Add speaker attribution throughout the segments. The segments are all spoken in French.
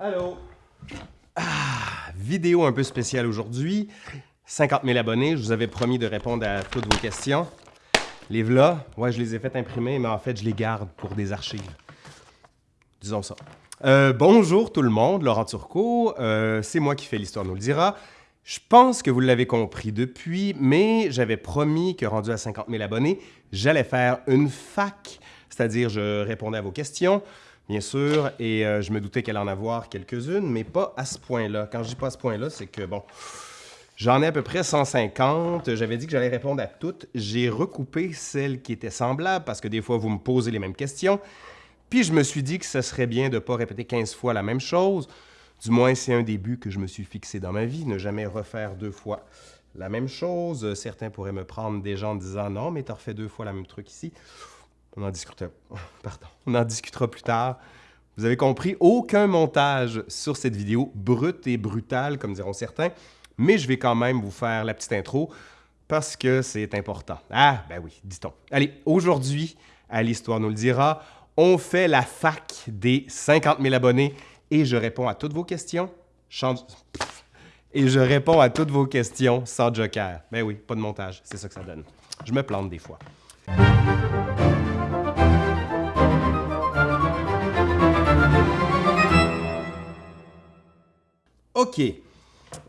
Speaker 1: Allô? Ah, vidéo un peu spéciale aujourd'hui. 50 000 abonnés, je vous avais promis de répondre à toutes vos questions. Les v'là, ouais, je les ai fait imprimer, mais en fait, je les garde pour des archives. Disons ça. Euh, bonjour tout le monde, Laurent Turcot. Euh, c'est moi qui fais l'Histoire nous le dira. Je pense que vous l'avez compris depuis, mais j'avais promis que rendu à 50 000 abonnés, j'allais faire une fac, c'est-à-dire je répondais à vos questions, bien sûr, et euh, je me doutais qu'elle en avoir quelques-unes, mais pas à ce point-là. Quand je dis pas à ce point-là, c'est que, bon, j'en ai à peu près 150. J'avais dit que j'allais répondre à toutes. J'ai recoupé celles qui étaient semblables, parce que des fois, vous me posez les mêmes questions. Puis je me suis dit que ce serait bien de ne pas répéter 15 fois la même chose. Du moins, c'est un début que je me suis fixé dans ma vie, ne jamais refaire deux fois la même chose. Certains pourraient me prendre des gens en disant « Non, mais tu as refait deux fois la même truc ici. » On en discutera. Plus tard. Vous avez compris, aucun montage sur cette vidéo, brute et brutale, comme diront certains, mais je vais quand même vous faire la petite intro parce que c'est important. Ah, ben oui, dit-on. Allez, aujourd'hui, à l'Histoire nous le dira, on fait la fac des 50 000 abonnés et je réponds à toutes vos questions. Et je réponds à toutes vos questions sans joker. Ben oui, pas de montage, c'est ça que ça donne. Je me plante des fois. OK.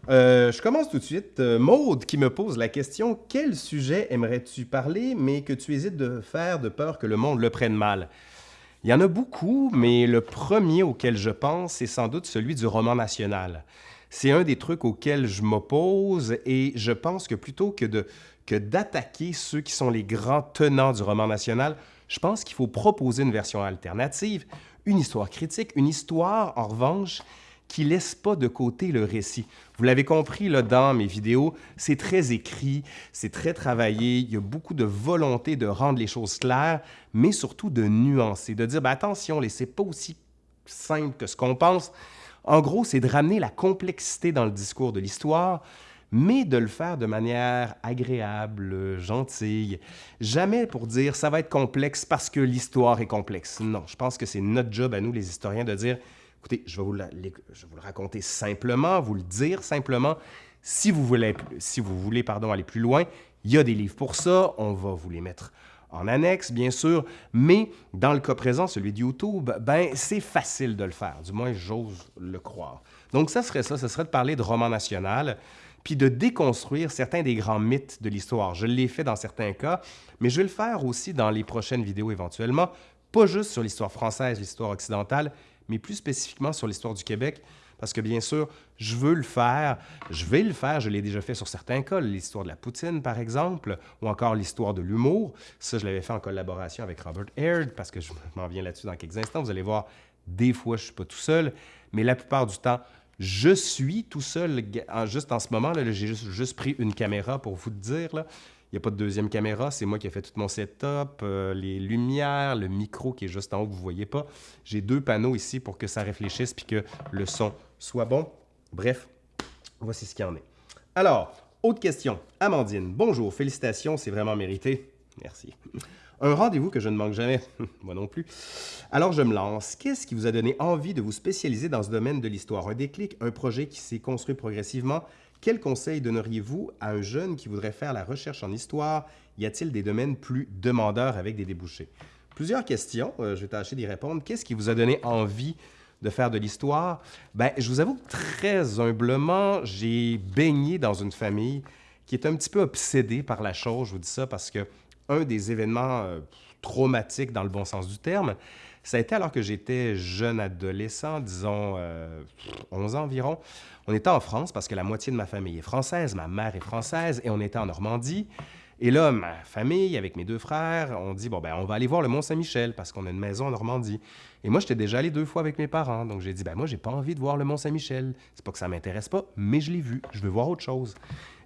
Speaker 1: Euh, je commence tout de suite. Euh, Maude qui me pose la question « Quel sujet aimerais-tu parler, mais que tu hésites de faire de peur que le monde le prenne mal? » Il y en a beaucoup, mais le premier auquel je pense, c'est sans doute celui du roman national. C'est un des trucs auxquels je m'oppose et je pense que plutôt que que d'attaquer ceux qui sont les grands tenants du roman national, je pense qu'il faut proposer une version alternative, une histoire critique, une histoire, en revanche, qui laisse pas de côté le récit. Vous l'avez compris là, dans mes vidéos, c'est très écrit, c'est très travaillé, il y a beaucoup de volonté de rendre les choses claires, mais surtout de nuancer, de dire ben, attention, c'est pas aussi simple que ce qu'on pense. En gros, c'est de ramener la complexité dans le discours de l'histoire, mais de le faire de manière agréable, gentille. Jamais pour dire ça va être complexe parce que l'histoire est complexe. Non, je pense que c'est notre job à nous, les historiens, de dire Écoutez, je vais, vous le raconter simplement, vous le dire simplement. Si vous voulez, si vous voulez aller plus loin, il y a des livres pour ça, on va vous les mettre en annexe, bien sûr, mais dans le cas présent, celui de YouTube, ben, c'est facile de le faire, du moins j'ose le croire. Donc ça serait ça, ce serait de parler de roman national, puis de déconstruire certains des grands mythes de l'histoire. Je l'ai fait dans certains cas, mais je vais le faire aussi dans les prochaines vidéos éventuellement, pas juste sur l'histoire française, l'histoire occidentale, mais plus spécifiquement sur l'histoire du Québec, parce que bien sûr, je veux le faire, je vais le faire, je l'ai déjà fait sur certains cas, l'histoire de la poutine par exemple, ou encore l'histoire de l'humour. Ça, je l'avais fait en collaboration avec Robert Aird, parce que je m'en viens là-dessus dans quelques instants. Vous allez voir, des fois, je ne suis pas tout seul, mais la plupart du temps, je suis tout seul. Juste en ce moment, j'ai juste, pris une caméra pour vous dire. Là. N'y a pas de deuxième caméra, c'est moi qui ai fait tout mon setup, euh, les lumières, le micro qui est juste en haut que vous ne voyez pas. J'ai deux panneaux ici pour que ça réfléchisse puis que le son soit bon. Bref, voici ce qu'il y en est. Alors, autre question. Amandine, bonjour, félicitations, c'est vraiment mérité. Merci. Un rendez-vous que je ne manque jamais, moi non plus. Alors je me lance. Qu'est-ce qui vous a donné envie de vous spécialiser dans ce domaine de l'histoire? Un déclic, un projet qui s'est construit progressivement? Quel conseil donneriez-vous à un jeune qui voudrait faire la recherche en histoire? Y a-t-il des domaines plus demandeurs avec des débouchés? Plusieurs questions, euh, je vais tâcher d'y répondre. Qu'est-ce qui vous a donné envie de faire de l'histoire? Ben, je vous avoue très humblement, j'ai baigné dans une famille qui est un petit peu obsédée par la chose. Je vous dis ça parce que un des événements euh, traumatiques dans le bon sens du terme, ça a été alors que j'étais jeune adolescent, disons 11 ans environ. On était en France parce que la moitié de ma famille est française, ma mère est française, et on était en Normandie. Et là, ma famille, avec mes deux frères, on dit, bon, ben, on va aller voir le Mont-Saint-Michel parce qu'on a une maison en Normandie. Et moi, j'étais déjà allé deux fois avec mes parents. Donc, j'ai dit, ben, moi, j'ai pas envie de voir le Mont-Saint-Michel. C'est pas que ça m'intéresse pas, mais je l'ai vu. Je veux voir autre chose.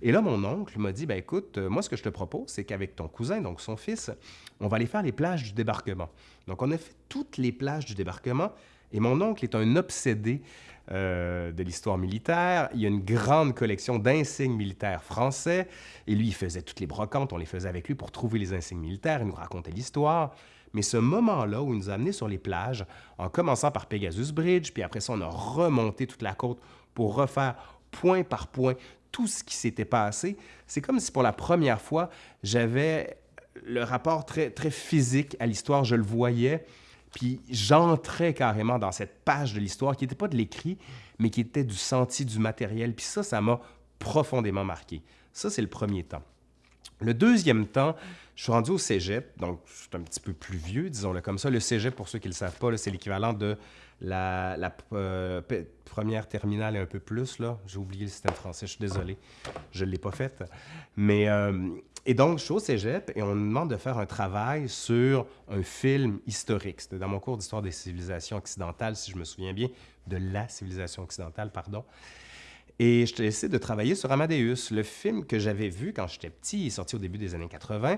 Speaker 1: Et là, mon oncle m'a dit, ben, écoute, euh, moi, ce que je te propose, c'est qu'avec ton cousin, donc son fils, on va aller faire les plages du débarquement. Donc, on a fait toutes les plages du débarquement. Et mon oncle est un obsédé euh, de l'histoire militaire. Il a une grande collection d'insignes militaires français. Et lui, il faisait toutes les brocantes, on les faisait avec lui pour trouver les insignes militaires. Il nous racontait l'histoire. Mais ce moment-là où il nous a amenés sur les plages, en commençant par Pegasus Bridge, puis après ça, on a remonté toute la côte pour refaire point par point tout ce qui s'était passé, c'est comme si pour la première fois, j'avais le rapport très, physique à l'histoire, je le voyais, puis j'entrais carrément dans cette page de l'histoire qui n'était pas de l'écrit, mais qui était du senti, du matériel. Puis ça, ça m'a profondément marqué. Ça, c'est le premier temps. Le deuxième temps, je suis rendu au cégep, donc suis un petit peu plus vieux, disons-le comme ça. Le cégep, pour ceux qui ne le savent pas, c'est l'équivalent de la, euh, première terminale et un peu plus. là. J'ai oublié le système français, je suis désolé, je ne l'ai pas fait. Mais, euh, et donc, je suis au cégep et on me demande de faire un travail sur un film historique. C'était dans mon cours d'histoire des civilisations occidentales, si je me souviens bien, de la civilisation occidentale, pardon. Et je essayé de travailler sur Amadeus, le film que j'avais vu quand j'étais petit, il est sorti au début des années 80.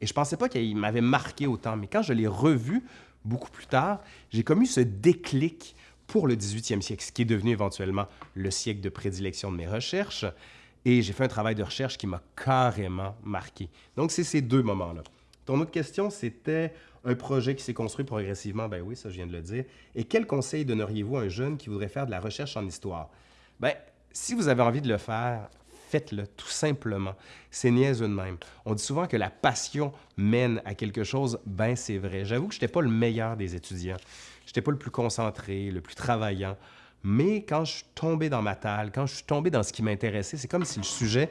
Speaker 1: Et je pensais pas qu'il m'avait marqué autant. Mais quand je l'ai revu beaucoup plus tard, j'ai comme eu ce déclic pour le 18e siècle, ce qui est devenu éventuellement le siècle de prédilection de mes recherches. Et j'ai fait un travail de recherche qui m'a carrément marqué. Donc, c'est ces deux moments-là. Ton autre question, c'était un projet qui s'est construit progressivement. Ben oui, ça, je viens de le dire. Et quel conseil donneriez-vous à un jeune qui voudrait faire de la recherche en histoire? Ben, si vous avez envie de le faire, faites-le tout simplement. C'est niaiseux de même. On dit souvent que la passion mène à quelque chose. Ben, c'est vrai. J'avoue que je n'étais pas le meilleur des étudiants. Je n'étais pas le plus concentré, le plus travaillant. Mais quand je suis tombé dans ma talle, quand je suis tombé dans ce qui m'intéressait, c'est comme si le sujet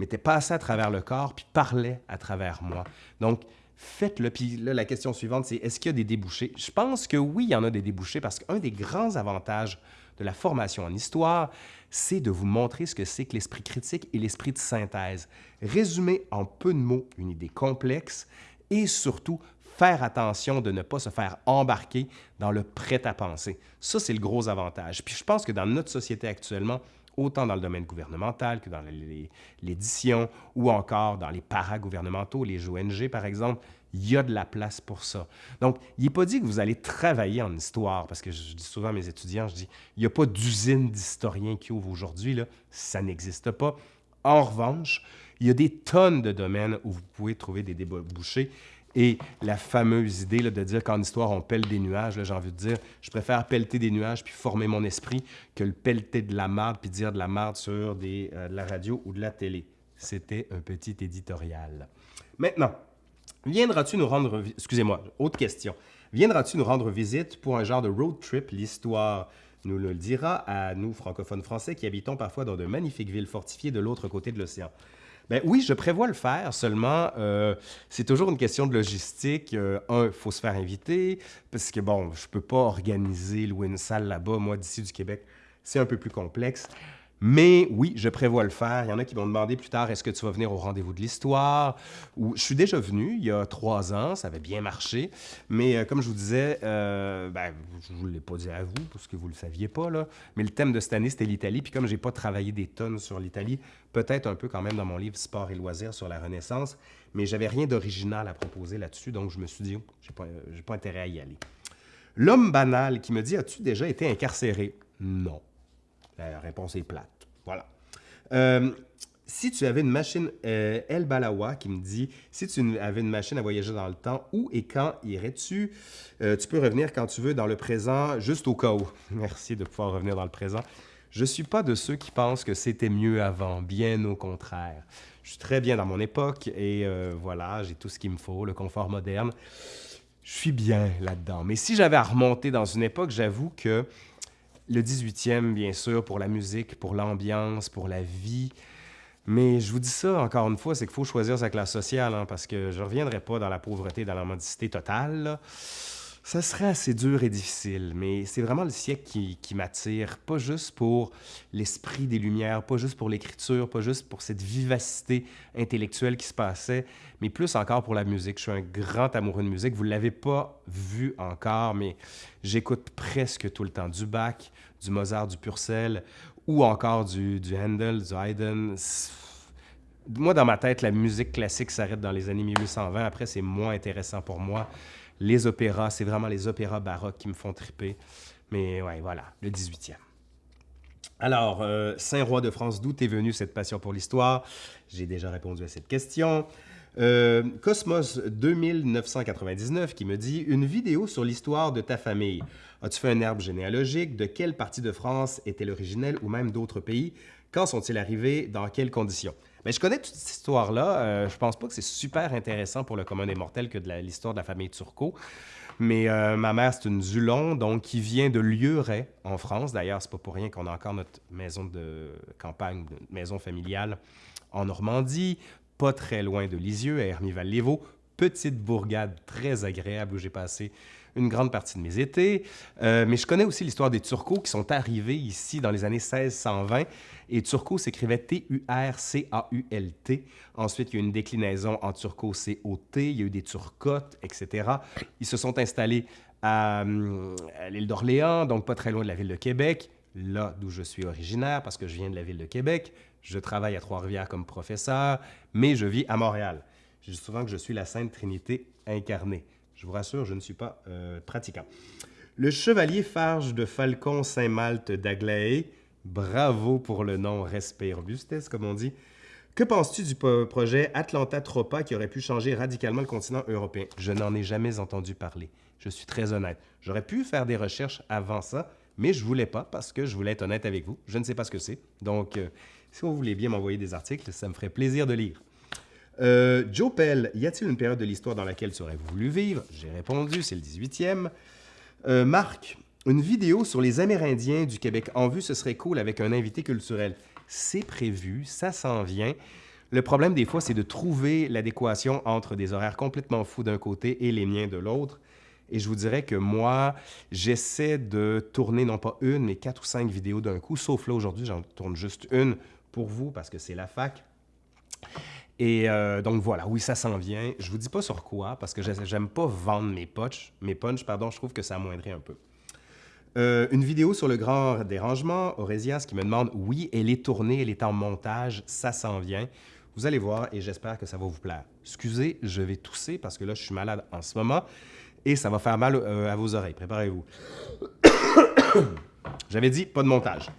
Speaker 1: m'était passé à travers le corps puis parlait à travers moi. Donc, faites-le. Puis là, la question suivante, c'est est-ce qu'il y a des débouchés? Je pense que oui, il y en a des débouchés parce qu'un des grands avantages la formation en histoire, c'est de vous montrer ce que c'est que l'esprit critique et l'esprit de synthèse. Résumer en peu de mots une idée complexe et surtout faire attention de ne pas se faire embarquer dans le prêt-à-penser. Ça, c'est le gros avantage. Puis je pense que dans notre société actuellement, autant dans le domaine gouvernemental que dans l'édition ou encore dans les paragouvernementaux, les ONG par exemple, il y a de la place pour ça. Donc, il n'est pas dit que vous allez travailler en histoire, parce que je dis souvent à mes étudiants, je dis, il n'y a pas d'usine d'historiens qui ouvre aujourd'hui, là. ça n'existe pas. En revanche, il y a des tonnes de domaines où vous pouvez trouver des débouchés. Et la fameuse idée de dire qu'en histoire, on pèle des nuages, j'ai envie de dire, je préfère pelleter des nuages puis former mon esprit que le pelleter de la marde puis dire de la marde sur euh, de la radio ou de la télé. C'était un petit éditorial. Maintenant, Viendras-tu nous rendre... Excusez-moi, autre question. Viendras-tu nous rendre visite pour un genre de road trip, l'histoire nous le dira à nous, francophones français, qui habitons parfois dans de magnifiques villes fortifiées de l'autre côté de l'océan? Ben oui, je prévois le faire, seulement euh, c'est toujours une question de logistique. Euh, un, il faut se faire inviter, parce que bon, je ne peux pas organiser, louer une salle là-bas, moi, d'ici du Québec, c'est un peu plus complexe. Mais oui, je prévois le faire. Il y en a qui vont demander plus tard, est-ce que tu vas venir au rendez-vous de l'histoire? Je suis déjà venu il y a trois ans, ça avait bien marché. Mais euh, comme je vous disais, euh, ben, je ne vous l'ai pas dit à vous, parce que vous ne le saviez pas, mais le thème de cette année, c'était l'Italie. Puis comme je n'ai pas travaillé des tonnes sur l'Italie, peut-être un peu quand même dans mon livre Sport et loisirs sur la Renaissance, mais j'avais rien d'original à proposer là-dessus, donc je me suis dit, oh, je n'ai pas, euh, pas intérêt à y aller. L'homme banal qui me dit, as-tu déjà été incarcéré? Non. La réponse est plate. Voilà. Euh, si tu avais une machine, euh, El Balawa qui me dit, si tu avais une machine à voyager dans le temps, où et quand irais-tu? Euh, tu peux revenir quand tu veux dans le présent, juste au cas où. Merci de pouvoir revenir dans le présent. Je ne suis pas de ceux qui pensent que c'était mieux avant, bien au contraire. Je suis très bien dans mon époque et voilà, j'ai tout ce qu'il me faut, le confort moderne. Je suis bien là-dedans. Mais si j'avais à remonter dans une époque, j'avoue que le 18e, bien sûr, pour la musique, pour l'ambiance, pour la vie. Mais je vous dis ça, encore une fois, c'est qu'il faut choisir sa classe sociale, hein, parce que je ne reviendrai pas dans la pauvreté, dans la mendicité totale. Ça serait assez dur et difficile, mais c'est vraiment le siècle qui, qui m'attire, pas juste pour l'esprit des Lumières, pas juste pour l'écriture, pas juste pour cette vivacité intellectuelle qui se passait, mais plus encore pour la musique. Je suis un grand amoureux de musique. Vous ne l'avez pas vu encore, mais j'écoute presque tout le temps du Bach, du Mozart, du Purcell, ou encore du, du Handel, du Haydn. Moi, dans ma tête, la musique classique s'arrête dans les années 1820. Après, c'est moins intéressant pour moi les opéras, c'est vraiment les opéras baroques qui me font triper. Mais ouais, voilà, le 18e. Alors, euh, Saint-Roi de France, d'où est venue cette passion pour l'histoire? J'ai déjà répondu à cette question. Euh, Cosmos 2999 qui me dit Une vidéo sur l'histoire de ta famille. As-tu fait un arbre généalogique? De quelle partie de France est-elle originelle ou même d'autres pays? Quand sont-ils arrivés? Dans quelles conditions mais je connais toute cette histoire-là. Euh, je pense pas que c'est super intéressant pour le commun des mortels que de l'histoire de la famille Turcot. Mais euh, ma mère, c'est une Zulon, donc qui vient de Lieuret, en France. D'ailleurs, c'est pas pour rien qu'on a encore notre maison de campagne, notre maison familiale en Normandie, pas très loin de Lisieux, à Hermie-Val-Lévaux. Petite bourgade très agréable où j'ai passé une grande partie de mes étés. Euh, mais je connais aussi l'histoire des Turcos qui sont arrivés ici dans les années 1620 et turco s'écrivait T-U-R-C-A-U-L-T. Ensuite, il y a eu une déclinaison en turco C-O-T. Il y a eu des turcotes, etc. Ils se sont installés à, à l'île d'Orléans, donc pas très loin de la ville de Québec, là d'où je suis originaire, parce que je viens de la ville de Québec. Je travaille à Trois-Rivières comme professeur, mais je vis à Montréal. Je dis souvent que je suis la Sainte Trinité incarnée. Je vous rassure, je ne suis pas euh, pratiquant. Le chevalier Farge de Falcon Saint-Malte d'Aglaé Bravo pour le nom Respect Robustesse, comme on dit. Que penses-tu du projet Atlanta Tropa qui aurait pu changer radicalement le continent européen? Je n'en ai jamais entendu parler. Je suis très honnête. J'aurais pu faire des recherches avant ça, mais je voulais pas parce que je voulais être honnête avec vous. Je ne sais pas ce que c'est. Donc, euh, si vous voulez bien m'envoyer des articles, ça me ferait plaisir de lire. Euh, Joe Pell, y a-t-il une période de l'histoire dans laquelle tu aurais voulu vivre? J'ai répondu, c'est le 18e. Euh, Marc, une vidéo sur les Amérindiens du Québec en vue, ce serait cool avec un invité culturel. C'est prévu, ça s'en vient. Le problème des fois, c'est de trouver l'adéquation entre des horaires complètement fous d'un côté et les miens de l'autre. Et je vous dirais que moi, j'essaie de tourner non pas une, mais quatre ou cinq vidéos d'un coup, sauf là aujourd'hui, j'en tourne juste une pour vous parce que c'est la fac. Et euh, donc voilà, oui, ça s'en vient. Je vous dis pas sur quoi parce que j'aime pas vendre mes punchs, mes pardon, je trouve que ça amoindrait un peu. Euh, une vidéo sur le grand dérangement, Orésias qui me demande « Oui, elle est tournée, elle est en montage, ça s'en vient. » Vous allez voir et j'espère que ça va vous plaire. Excusez, je vais tousser parce que là, je suis malade en ce moment et ça va faire mal euh, à vos oreilles. Préparez-vous. J'avais dit pas de montage.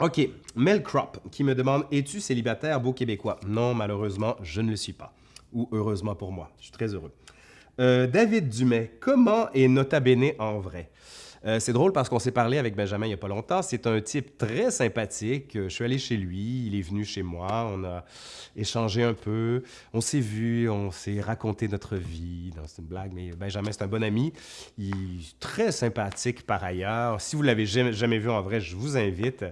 Speaker 1: OK, Mel Crop qui me demande « Es-tu célibataire, beau Québécois? » Non, malheureusement, je ne le suis pas. Ou heureusement pour moi, je suis très heureux. Euh, David Dumais, comment est Nota Bene en vrai? Euh, c'est drôle parce qu'on s'est parlé avec Benjamin il n'y a pas longtemps. C'est un type très sympathique. Je suis allé chez lui, il est venu chez moi, on a échangé un peu, on s'est vu, on s'est raconté notre vie. C'est une blague, mais Benjamin, c'est un bon ami. Il est très sympathique par ailleurs. Si vous l'avez jamais, jamais vu en vrai, je vous invite.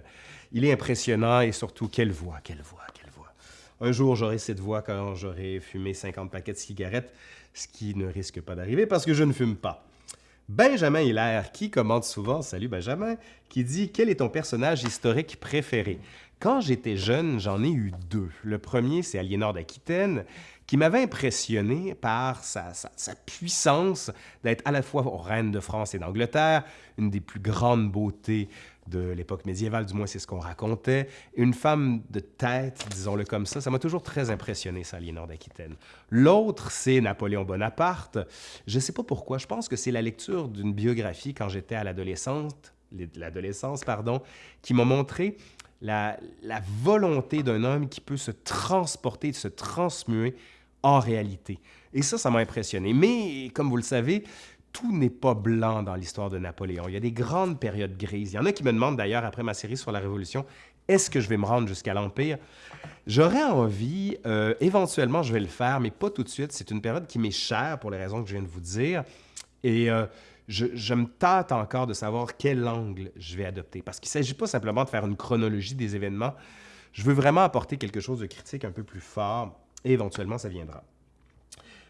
Speaker 1: Il est impressionnant et surtout, quelle voix, quelle voix, quelle voix. Un jour, j'aurai cette voix quand j'aurai fumé 50 paquets de cigarettes, ce qui ne risque pas d'arriver parce que je ne fume pas. Benjamin Hilaire, qui commente souvent, salut Benjamin, qui dit Quel est ton personnage historique préféré? Quand j'étais jeune, j'en ai eu deux. Le premier, c'est Aliénor d'Aquitaine, qui m'avait impressionné par sa, puissance d'être à la fois reine de France et d'Angleterre, une des plus grandes beautés de l'époque médiévale, du moins c'est ce qu'on racontait. Une femme de tête, disons-le comme ça, ça m'a toujours très impressionné, ça, Aliénor d'Aquitaine. L'autre, c'est Napoléon Bonaparte. Je ne sais pas pourquoi, je pense que c'est la lecture d'une biographie quand j'étais à l'adolescence, l'adolescence, pardon, qui m'a montré la, la volonté d'un homme qui peut se transporter, se transmuer en réalité. Et ça, ça m'a impressionné. Mais, comme vous le savez, tout n'est pas blanc dans l'histoire de Napoléon. Il y a des grandes périodes grises. Il y en a qui me demandent d'ailleurs, après ma série sur la Révolution, est-ce que je vais me rendre jusqu'à l'Empire? J'aurais envie, euh, éventuellement je vais le faire, mais pas tout de suite. C'est une période qui m'est chère pour les raisons que je viens de vous dire. Et euh, je, je, me tâte encore de savoir quel angle je vais adopter. Parce qu'il ne s'agit pas simplement de faire une chronologie des événements. Je veux vraiment apporter quelque chose de critique un peu plus fort et éventuellement ça viendra.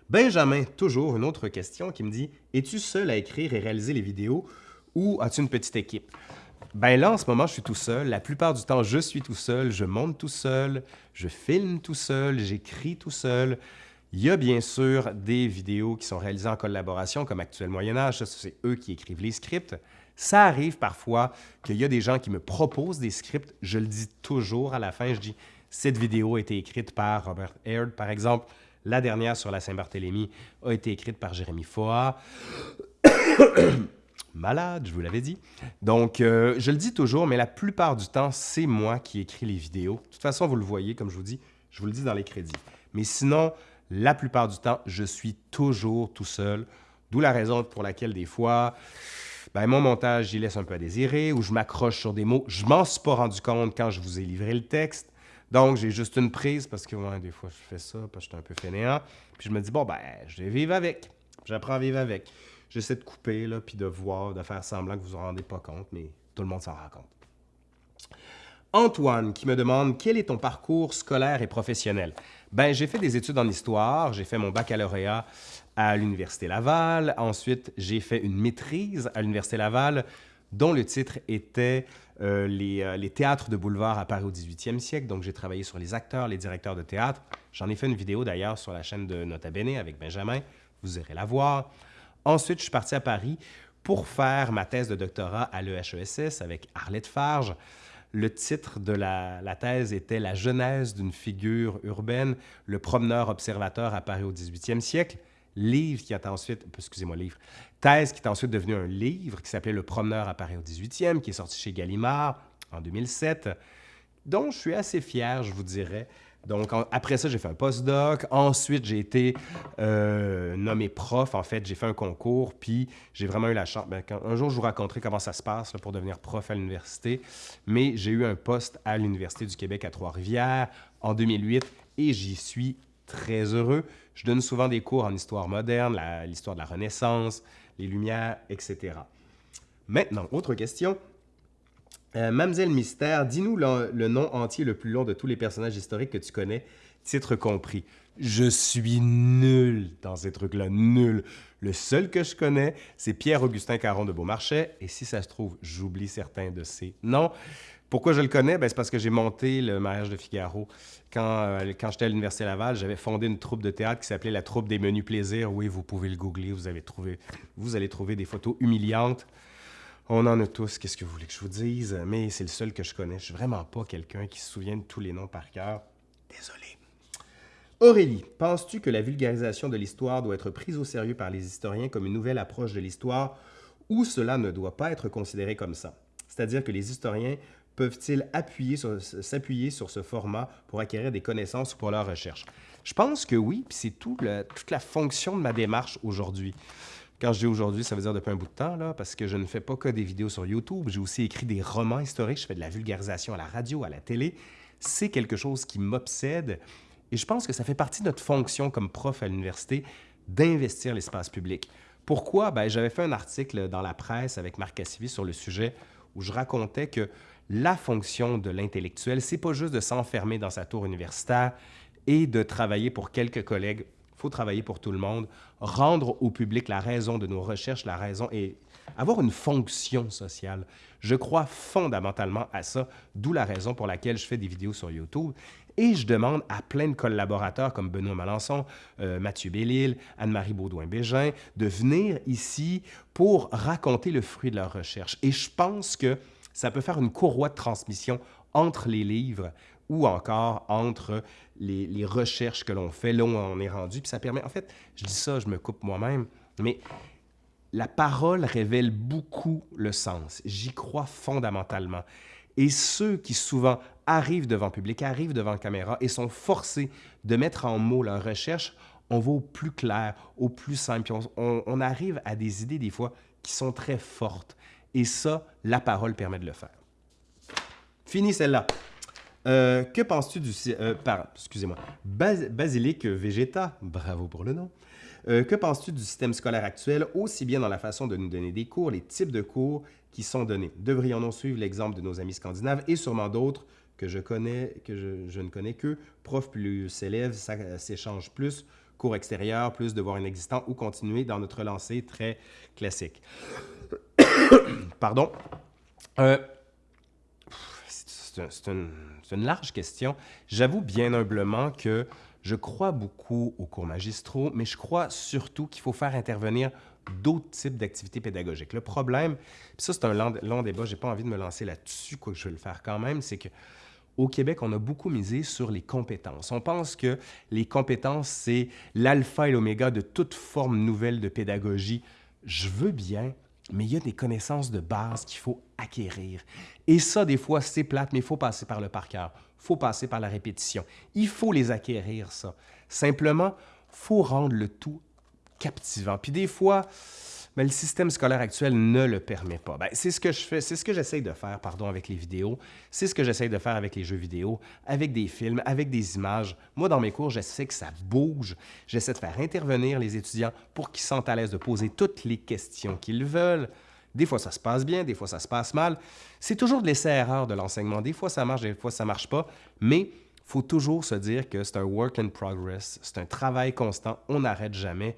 Speaker 1: Benjamin, toujours une autre question qui me dit Es-tu seul à écrire et réaliser les vidéos ou as-tu une petite équipe? Ben là, en ce moment, je suis tout seul. La plupart du temps, je suis tout seul. Je monte tout seul. Je filme tout seul. J'écris tout seul. Il y a bien sûr des vidéos qui sont réalisées en collaboration, comme Actuel Moyen-Âge. C'est eux qui écrivent les scripts. Ça arrive parfois qu'il y a des gens qui me proposent des scripts. Je le dis toujours à la fin. Je dis Cette vidéo a été écrite par Robert Aird, par exemple. La dernière sur la Saint-Barthélemy a été écrite par Jérémy Foa. Malade, je vous l'avais dit. Donc, euh, je le dis toujours, mais la plupart du temps, c'est moi qui écris les vidéos. De toute façon, vous le voyez, comme je vous dis, je vous le dis dans les crédits. Mais sinon, La plupart du temps, je suis toujours tout seul, d'où la raison pour laquelle des fois, ben, mon montage, j'y laisse un peu à désirer ou je m'accroche sur des mots. Je m'en suis pas rendu compte quand je vous ai livré le texte. Donc, j'ai juste une prise parce que des fois, je fais ça parce que je suis un peu fainéant. Puis je me dis, bon, ben, je vais vivre avec. J'apprends à vivre avec. J'essaie de couper, là, puis de voir, de faire semblant que vous vous en rendez pas compte, mais tout le monde s'en rend compte. Antoine qui me demande quel est ton parcours scolaire et professionnel? Ben, j'ai fait des études en histoire, j'ai fait mon baccalauréat à l'Université Laval. Ensuite, j'ai fait une maîtrise à l'Université Laval dont le titre était euh, les, euh, les, théâtres de boulevard à Paris au 18e siècle. Donc, j'ai travaillé sur les acteurs, les directeurs de théâtre. J'en ai fait une vidéo d'ailleurs sur la chaîne de Nota Bene avec Benjamin. Vous irez la voir. Ensuite, je suis parti à Paris pour faire ma thèse de doctorat à l'EHESS avec Arlette Farge. Le titre de la, thèse était La genèse d'une figure urbaine, le promeneur observateur à Paris au 18e siècle. Livre qui a ensuite, excusez-moi, livre, thèse qui est ensuite devenu un livre qui s'appelait Le promeneur à Paris au 18e, qui est sorti chez Gallimard en 2007, dont je suis assez fier, je vous dirais. Donc, après ça, j'ai fait un postdoc. Ensuite, j'ai été euh, nommé prof. En fait, j'ai fait un concours, puis j'ai vraiment eu la chance. Ben, un jour, je vous raconterai comment ça se passe pour devenir prof à l'université. Mais j'ai eu un poste à l'Université du Québec à Trois-Rivières en 2008 et j'y suis très heureux. Je donne souvent des cours en histoire moderne, l'histoire de la Renaissance, les Lumières, etc. Maintenant, autre question. Euh, Mamselle Mystère, dis-nous le, nom entier le plus long de tous les personnages historiques que tu connais, titre compris. Je suis nul dans ces trucs-là, nul. Le seul que je connais, c'est Pierre-Augustin Caron de Beaumarchais, et si ça se trouve, j'oublie certains de ces noms. Pourquoi je le connais? Ben, c'est parce que j'ai monté le mariage de Figaro. Quand, euh, quand j'étais à l'Université Laval, j'avais fondé une troupe de théâtre qui s'appelait la troupe des menus plaisirs. Oui, vous pouvez le googler, vous, avez trouvé, allez trouver des photos humiliantes on en a tous, qu'est-ce que vous voulez que je vous dise, mais c'est le seul que je connais. Je suis vraiment pas quelqu'un qui se souvient de tous les noms par cœur. Désolé. Aurélie, penses-tu que la vulgarisation de l'histoire doit être prise au sérieux par les historiens comme une nouvelle approche de l'histoire ou cela ne doit pas être considéré comme ça? C'est-à-dire que les historiens peuvent-ils s'appuyer sur, ce format pour acquérir des connaissances ou pour leur recherche? Je pense que oui, puis c'est toute la fonction de ma démarche aujourd'hui. Quand je dis aujourd'hui, ça veut dire depuis un bout de temps, là, parce que je ne fais pas que des vidéos sur YouTube. J'ai aussi écrit des romans historiques. Je fais de la vulgarisation à la radio, à la télé. C'est quelque chose qui m'obsède. Et je pense que ça fait partie de notre fonction comme prof à l'université d'investir l'espace public. Pourquoi? Ben, J'avais fait un article dans la presse avec Marc Cassivi sur le sujet où je racontais que la fonction de l'intellectuel, c'est pas juste de s'enfermer dans sa tour universitaire et de travailler pour quelques collègues il faut travailler pour tout le monde, rendre au public la raison de nos recherches, la raison et avoir une fonction sociale. Je crois fondamentalement à ça, d'où la raison pour laquelle je fais des vidéos sur YouTube. Et je demande à plein de collaborateurs comme Benoît Malençon, euh, Mathieu Bellil, Anne-Marie Baudouin-Bégin, de venir ici pour raconter le fruit de leur recherche. Et je pense que ça peut faire une courroie de transmission entre les livres ou encore entre les, recherches que l'on fait, là où on est rendu. Puis ça permet, en fait, je dis ça, je me coupe moi-même, mais la parole révèle beaucoup le sens. J'y crois fondamentalement. Et ceux qui souvent arrivent devant public, arrivent devant caméra et sont forcés de mettre en mots leur recherche, on va au plus clair, au plus simple. On arrive à des idées des fois qui sont très fortes. Et ça, la parole permet de le faire. Fini celle-là. Euh, que penses-tu du... Euh, excusez-moi. Basilic Vegeta, bravo pour le nom. Euh, que penses-tu du système scolaire actuel, aussi bien dans la façon de nous donner des cours, les types de cours qui sont donnés? Devrions-nous suivre l'exemple de nos amis scandinaves et sûrement d'autres que je connais, que je, ne connais que, prof plus élèves, ça s'échange plus, cours extérieurs, plus devoirs inexistants ou continuer dans notre lancée très classique. Pardon. c'est une c'est une large question. J'avoue bien humblement que je crois beaucoup aux cours magistraux, mais je crois surtout qu'il faut faire intervenir d'autres types d'activités pédagogiques. Le problème, ça c'est un long, débat, je n'ai pas envie de me lancer là-dessus, quoi je vais le faire quand même, c'est que au Québec, on a beaucoup misé sur les compétences. On pense que les compétences, c'est l'alpha et l'oméga de toute forme nouvelle de pédagogie. Je veux bien, mais il y a des connaissances de base qu'il faut acquérir. Et ça, des fois, c'est plate, mais il faut passer par le par cœur. Il faut passer par la répétition. Il faut les acquérir, ça. Simplement, faut rendre le tout captivant. Puis des fois, mais le système scolaire actuel ne le permet pas. Ben, c'est ce que je fais, c'est ce que j'essaye de faire, pardon, avec les vidéos. C'est ce que j'essaye de faire avec les jeux vidéo, avec des films, avec des images. Moi, dans mes cours, j'essaie que ça bouge. J'essaie de faire intervenir les étudiants pour qu'ils sentent à l'aise de poser toutes les questions qu'ils veulent. Des fois, ça se passe bien, des fois, ça se passe mal. C'est toujours de l'essai-erreur de l'enseignement. Des fois, ça marche, des fois, ça marche pas. Mais faut toujours se dire que c'est un work in progress, c'est un travail constant, on n'arrête jamais.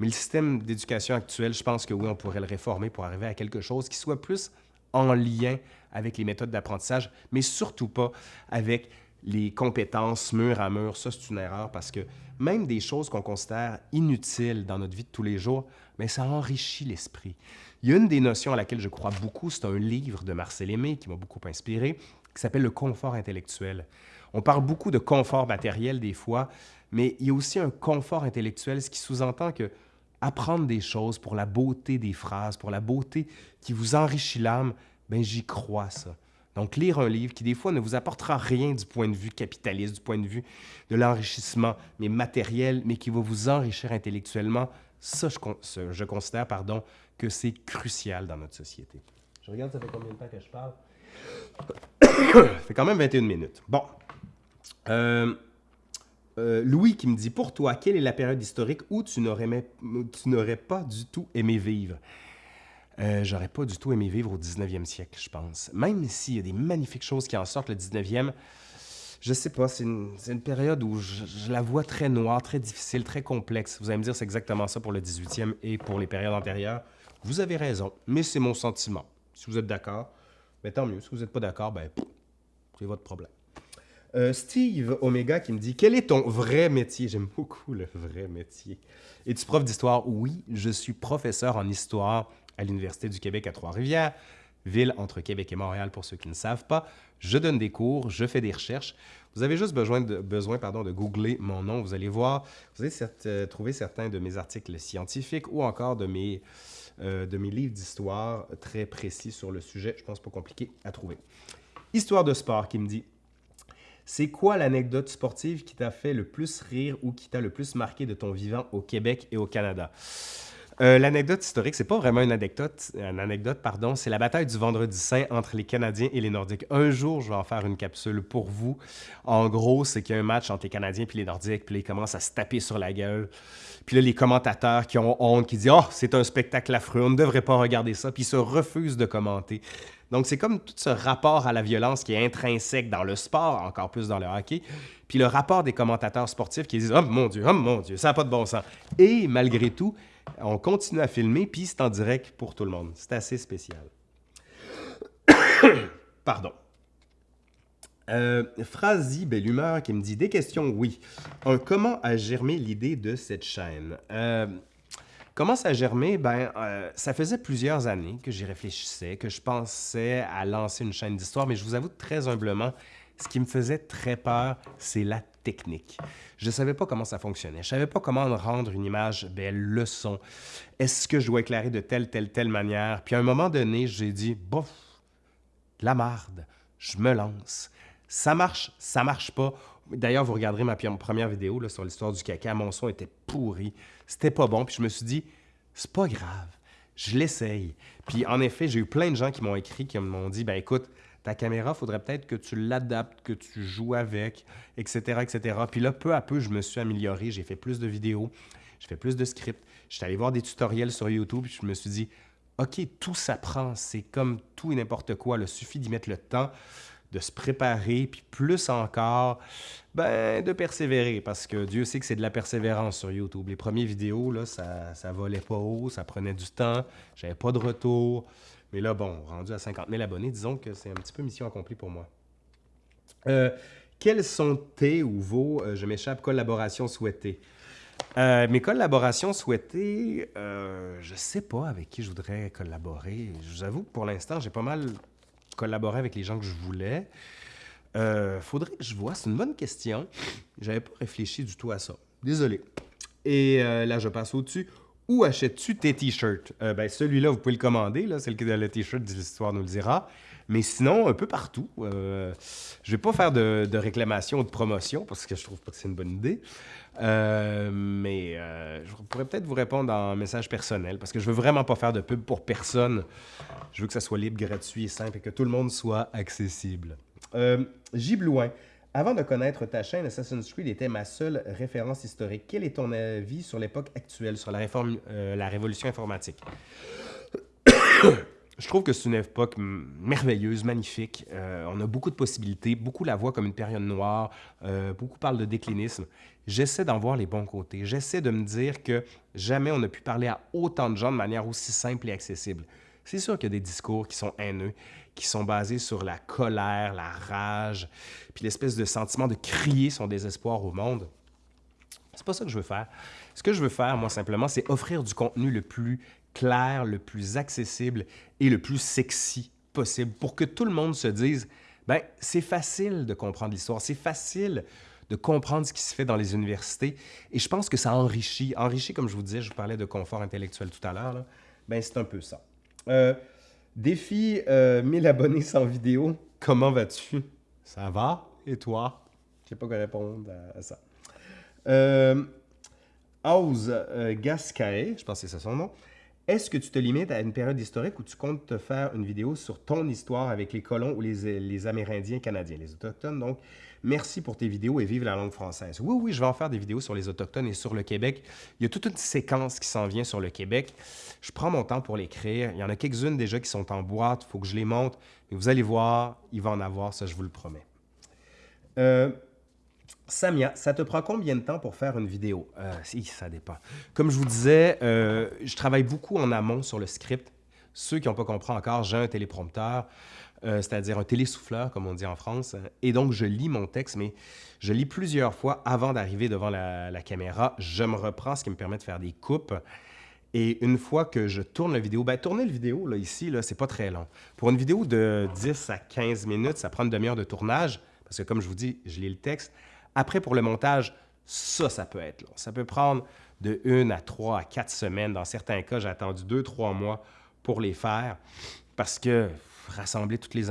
Speaker 1: Mais le système d'éducation actuel, je pense que oui, on pourrait le réformer pour arriver à quelque chose qui soit plus en lien avec les méthodes d'apprentissage, mais surtout pas avec les compétences mur à mur. Ça, c'est une erreur parce que même des choses qu'on considère inutiles dans notre vie de tous les jours, mais ça enrichit l'esprit. Il y a une des notions à laquelle je crois beaucoup, c'est un livre de Marcel Aimé qui m'a beaucoup inspiré, qui s'appelle le confort intellectuel. On parle beaucoup de confort matériel des fois, mais il y a aussi un confort intellectuel, ce qui sous-entend que apprendre des choses pour la beauté des phrases, pour la beauté qui vous enrichit l'âme, ben j'y crois ça. Donc lire un livre qui des fois ne vous apportera rien du point de vue capitaliste, du point de vue de l'enrichissement, mais matériel, mais qui va vous enrichir intellectuellement, ça je, je considère pardon que c'est crucial dans notre société. Je regarde ça fait combien de temps que je parle? ça fait quand même 21 minutes. Bon. Euh, euh, Louis qui me dit Pour toi, quelle est la période historique où tu n'aurais pas du tout aimé vivre? Euh, J'aurais pas du tout aimé vivre au 19e siècle, je pense. Même s'il y a des magnifiques choses qui en sortent le 19e, je sais pas, c'est une, période où je, la vois très noire, très difficile, très complexe. Vous allez me dire, c'est exactement ça pour le 18e et pour les périodes antérieures. Vous avez raison, mais c'est mon sentiment. Si vous êtes d'accord, mais ben, tant mieux. Si vous n'êtes pas d'accord, ben, c'est votre problème. Euh, Steve Omega qui me dit Quel est ton vrai métier? J'aime beaucoup le vrai métier. Es-tu prof d'histoire? Oui, je suis professeur en histoire à l'Université du Québec à Trois-Rivières, ville entre Québec et Montréal pour ceux qui ne savent pas. Je donne des cours, je fais des recherches. Vous avez juste besoin de, besoin, pardon, de googler mon nom. Vous allez voir, vous allez euh, trouver certains de mes articles scientifiques ou encore de mes, euh, de mes livres d'histoire très précis sur le sujet. Je pense pas compliqué à trouver. Histoire de sport qui me dit c'est quoi l'anecdote sportive qui t'a fait le plus rire ou qui t'a le plus marqué de ton vivant au Québec et au Canada? Euh, l'anecdote historique, c'est pas vraiment une anecdote, anecdote pardon, c'est la bataille du Vendredi Saint entre les Canadiens et les Nordiques. Un jour, je vais en faire une capsule pour vous. En gros, c'est qu'il y a un match entre les Canadiens et les Nordiques, puis ils commencent à se taper sur la gueule. Puis là, les commentateurs qui ont honte, qui disent « Oh, c'est un spectacle affreux, on ne devrait pas regarder ça », puis ils se refusent de commenter. Donc, c'est comme tout ce rapport à la violence qui est intrinsèque dans le sport, encore plus dans le hockey, puis le rapport des commentateurs sportifs qui disent « Oh mon Dieu, oh mon Dieu, ça n'a pas de bon sens ». Et malgré tout, on continue à filmer, puis c'est en direct pour tout le monde. C'est assez spécial. Pardon. Euh, Belle Humeur qui me dit Des questions, oui. comment a germé l'idée de cette chaîne? Euh, Comment ça a germé? Ben, euh, ça faisait plusieurs années que j'y réfléchissais, que je pensais à lancer une chaîne d'histoire, mais je vous avoue très humblement, ce qui me faisait très peur, c'est la technique. Je ne savais pas comment ça fonctionnait. Je ne savais pas comment rendre une image belle, le son. Est-ce que je dois éclairer de telle, telle, telle manière? Puis à un moment donné, j'ai dit, bof, la marde, je me lance. Ça marche, ça marche pas. D'ailleurs, vous regarderez ma première vidéo sur l'histoire du caca. Mon son était pourri. C'était pas bon. Puis je me suis dit, c'est pas grave. Je l'essaye. Puis en effet, j'ai eu plein de gens qui m'ont écrit, qui m'ont dit, ben écoute, ta caméra, faudrait peut-être que tu l'adaptes, que tu joues avec, etc., etc. Puis là, peu à peu, je me suis amélioré. J'ai fait plus de vidéos, j'ai fait plus de scripts. J'étais allé voir des tutoriels sur YouTube, puis je me suis dit, OK, tout s'apprend. C'est comme tout et n'importe quoi. Il suffit d'y mettre le temps de se préparer, puis plus encore, ben, de persévérer, parce que Dieu sait que c'est de la persévérance sur YouTube. Les premières vidéos, là, ça, ça volait pas haut, ça prenait du temps, j'avais pas de retour. Mais là, bon, rendu à 50 000 abonnés, disons que c'est un petit peu mission accomplie pour moi. Euh, quelles sont tes ou vos, euh, je m'échappe, collaborations souhaitées? Euh, mes collaborations souhaitées, je sais pas avec qui je voudrais collaborer. Je vous avoue que pour l'instant, j'ai pas mal collaborer avec les gens que je voulais. Faudrait que je vois. C'est une bonne question. J'avais pas réfléchi du tout à ça. Désolé. Et là, je passe au-dessus. Où achètes-tu tes t-shirts? Euh, ben, celui-là, vous pouvez le commander. Là, c'est le, le t-shirt l'histoire nous le dira. Mais sinon, un peu partout. Euh, je vais pas faire de, réclamation ou de promotion parce que je trouve pas que c'est une bonne idée. Euh, mais je pourrais peut-être vous répondre en message personnel parce que je veux vraiment pas faire de pub pour personne. Je veux que ça soit libre, gratuit et simple et que tout le monde soit accessible. Giblouin. Avant de connaître ta chaîne, Assassin's Creed était ma seule référence historique. Quel est ton avis sur l'époque actuelle, sur la, réforme, euh, la révolution informatique? Je trouve que c'est une époque merveilleuse, magnifique. Euh, on a beaucoup de possibilités. Beaucoup la voient comme une période noire. Euh, beaucoup parlent de déclinisme. J'essaie d'en voir les bons côtés. J'essaie de me dire que jamais on n'a pu parler à autant de gens de manière aussi simple et accessible. C'est sûr qu'il y a des discours qui sont haineux, qui sont basés sur la colère, la rage, puis l'espèce de sentiment de crier son désespoir au monde. C'est pas ça que je veux faire. Ce que je veux faire, moi, simplement, c'est offrir du contenu le plus clair, le plus accessible et le plus sexy possible pour que tout le monde se dise ben c'est facile de comprendre l'histoire, c'est facile de comprendre ce qui se fait dans les universités et je pense que ça enrichit, enrichit comme je vous disais, je vous parlais de confort intellectuel tout à l'heure, ben c'est un peu ça. Euh, défi 1000 euh, abonnés sans vidéo, comment vas-tu? Ça va? Et toi? Je sais pas quoi répondre à, ça. Euh, Oz euh, je pense que c'est ça son nom. Est-ce que tu te limites à une période historique où tu comptes te faire une vidéo sur ton histoire avec les colons ou les, Amérindiens canadiens, les Autochtones? Donc, merci pour tes vidéos et vive la langue française. Oui, oui, je vais en faire des vidéos sur les Autochtones et sur le Québec. Il y a toute une séquence qui s'en vient sur le Québec. Je prends mon temps pour l'écrire. Il y en a quelques-unes déjà qui sont en boîte. Il faut que je les monte. Mais vous allez voir, il va en avoir, ça, je vous le promets. Euh, Samia, ça te prend combien de temps pour faire une vidéo? Euh, ça dépend. Comme je vous disais, euh, je travaille beaucoup en amont sur le script. Ceux qui n'ont pas compris encore, j'ai un téléprompteur, euh, c'est-à-dire un télésouffleur, comme on dit en France. Et donc, je lis mon texte, mais je lis plusieurs fois avant d'arriver devant la, caméra. Je me reprends, ce qui me permet de faire des coupes. Et une fois que je tourne la vidéo, ben, tourner la vidéo, là, ici, là, c'est pas très long. Pour une vidéo de 10 à 15 minutes, ça prend une demi-heure de tournage, parce que comme je vous dis, je lis le texte. Après, pour le montage, ça, ça peut être long. Ça peut prendre de une à trois à quatre semaines. Dans certains cas, j'ai attendu deux, trois mois pour les faire parce que rassembler toutes les,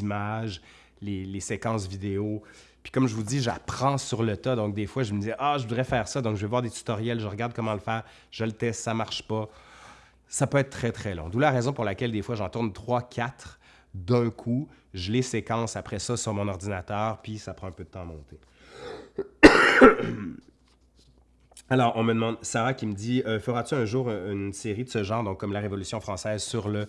Speaker 1: images, les, séquences vidéo. Puis comme je vous dis, j'apprends sur le tas. Donc des fois, je me dis, ah, je voudrais faire ça. Donc je vais voir des tutoriels, je regarde comment le faire, je le teste, ça marche pas. Ça peut être très, très long. D'où la raison pour laquelle des fois, j'en tourne trois, quatre d'un coup. Je les séquence après ça sur mon ordinateur, puis ça prend un peu de temps à monter. Alors, on me demande, Sarah qui me dit, euh, feras-tu un jour une série de ce genre, donc comme la Révolution française sur le,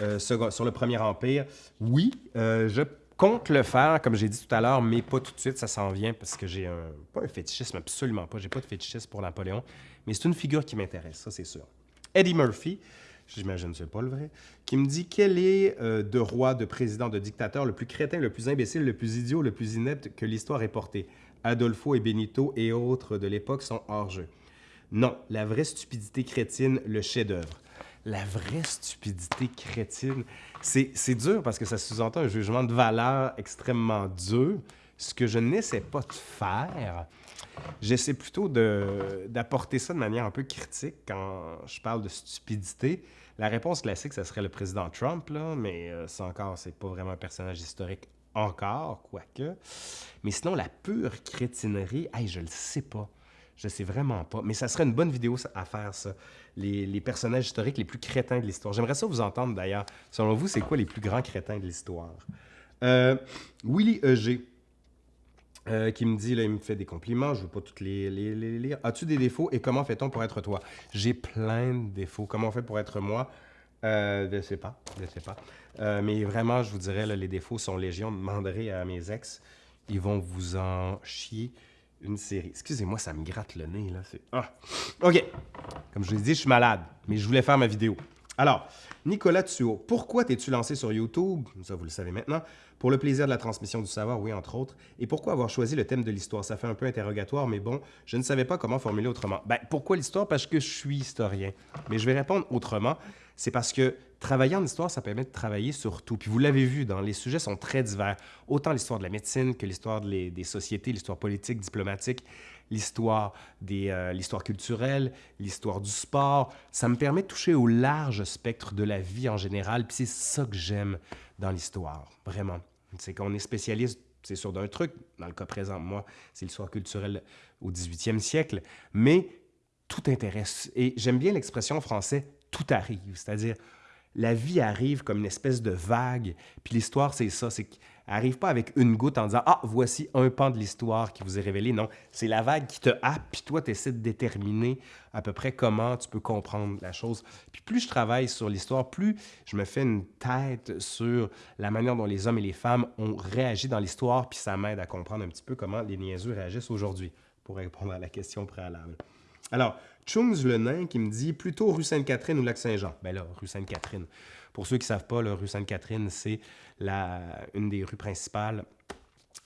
Speaker 1: euh, sur le Premier Empire? Oui, euh, je compte le faire, comme j'ai dit tout à l'heure, mais pas tout de suite, ça s'en vient parce que j'ai un, pas un fétichisme, absolument pas, j'ai pas de fétichisme pour Napoléon, mais c'est une figure qui m'intéresse, ça c'est sûr. Eddie Murphy, j'imagine c'est pas le vrai, qui me dit quel est euh, de roi, de président, de dictateur le plus crétin, le plus imbécile, le plus idiot, le plus inepte que l'histoire ait porté. Adolfo et Benito et autres de l'époque sont hors jeu. Non, la vraie stupidité crétine, le chef-d'œuvre. La vraie stupidité crétine, c'est dur parce que ça sous-entend un jugement de valeur extrêmement dur, ce que je n'essaie pas de faire. J'essaie plutôt d'apporter ça de manière un peu critique quand je parle de stupidité. La réponse classique, ce serait le président Trump, là, mais euh, c'est encore, c'est pas vraiment un personnage historique encore, quoique. Mais sinon, la pure crétinerie, hey, je le sais pas. Je sais vraiment pas. Mais ça serait une bonne vidéo à faire, ça. Les, personnages historiques les plus crétins de l'histoire. J'aimerais ça vous entendre, d'ailleurs. Selon vous, c'est quoi les plus grands crétins de l'histoire? Euh, Willy E.G., euh, qui me dit, là, il me fait des compliments, je ne veux pas toutes les, lire. As-tu des défauts et comment fait-on pour être toi? J'ai plein de défauts. Comment on fait pour être moi? Euh, je ne sais pas, je sais pas. Euh, mais vraiment, je vous dirais, les défauts sont légion. Demanderez à mes ex, ils vont vous en chier une série. Excusez-moi, ça me gratte le nez, là. Ah. OK. Comme je vous l'ai dit, je suis malade, mais je voulais faire ma vidéo. Alors, Nicolas Thuot, pourquoi t'es-tu lancé sur YouTube? Ça, vous le savez maintenant. Pour le plaisir de la transmission du savoir, oui, entre autres. Et pourquoi avoir choisi le thème de l'histoire? Ça fait un peu interrogatoire, mais bon, je ne savais pas comment formuler autrement. Ben, pourquoi l'histoire? Parce que je suis historien. Mais je vais répondre autrement. C'est parce que travailler en histoire, ça permet de travailler sur tout. Puis vous l'avez vu, dans les sujets sont très divers. Autant l'histoire de la médecine que l'histoire des sociétés, l'histoire politique, diplomatique, euh, l'histoire culturelle, l'histoire du sport. Ça me permet de toucher au large spectre de la vie en général. Puis c'est ça que j'aime dans l'histoire, vraiment. C'est qu'on est spécialiste c'est sûr d'un truc. Dans le cas présent, moi, c'est l'histoire culturelle au 18e siècle. Mais tout intéresse. Et j'aime bien l'expression française « tout arrive », c'est-à-dire la vie arrive comme une espèce de vague. Puis l'histoire, c'est ça, c'est qu'elle arrive pas avec une goutte en disant « Ah, voici un pan de l'histoire qui vous est révélé ». Non, c'est la vague qui te happe, puis toi, tu essaies de déterminer à peu près comment tu peux comprendre la chose. Puis plus je travaille sur l'histoire, plus je me fais une tête sur la manière dont les hommes et les femmes ont réagi dans l'histoire, puis ça m'aide à comprendre un petit peu comment les niaiseux réagissent aujourd'hui, pour répondre à la question préalable. Alors, Chungs le nain qui me dit plutôt rue Sainte-Catherine ou Lac-Saint-Jean. Ben là, rue Sainte-Catherine. Pour ceux qui ne savent pas, rue Sainte-Catherine, c'est une des rues principales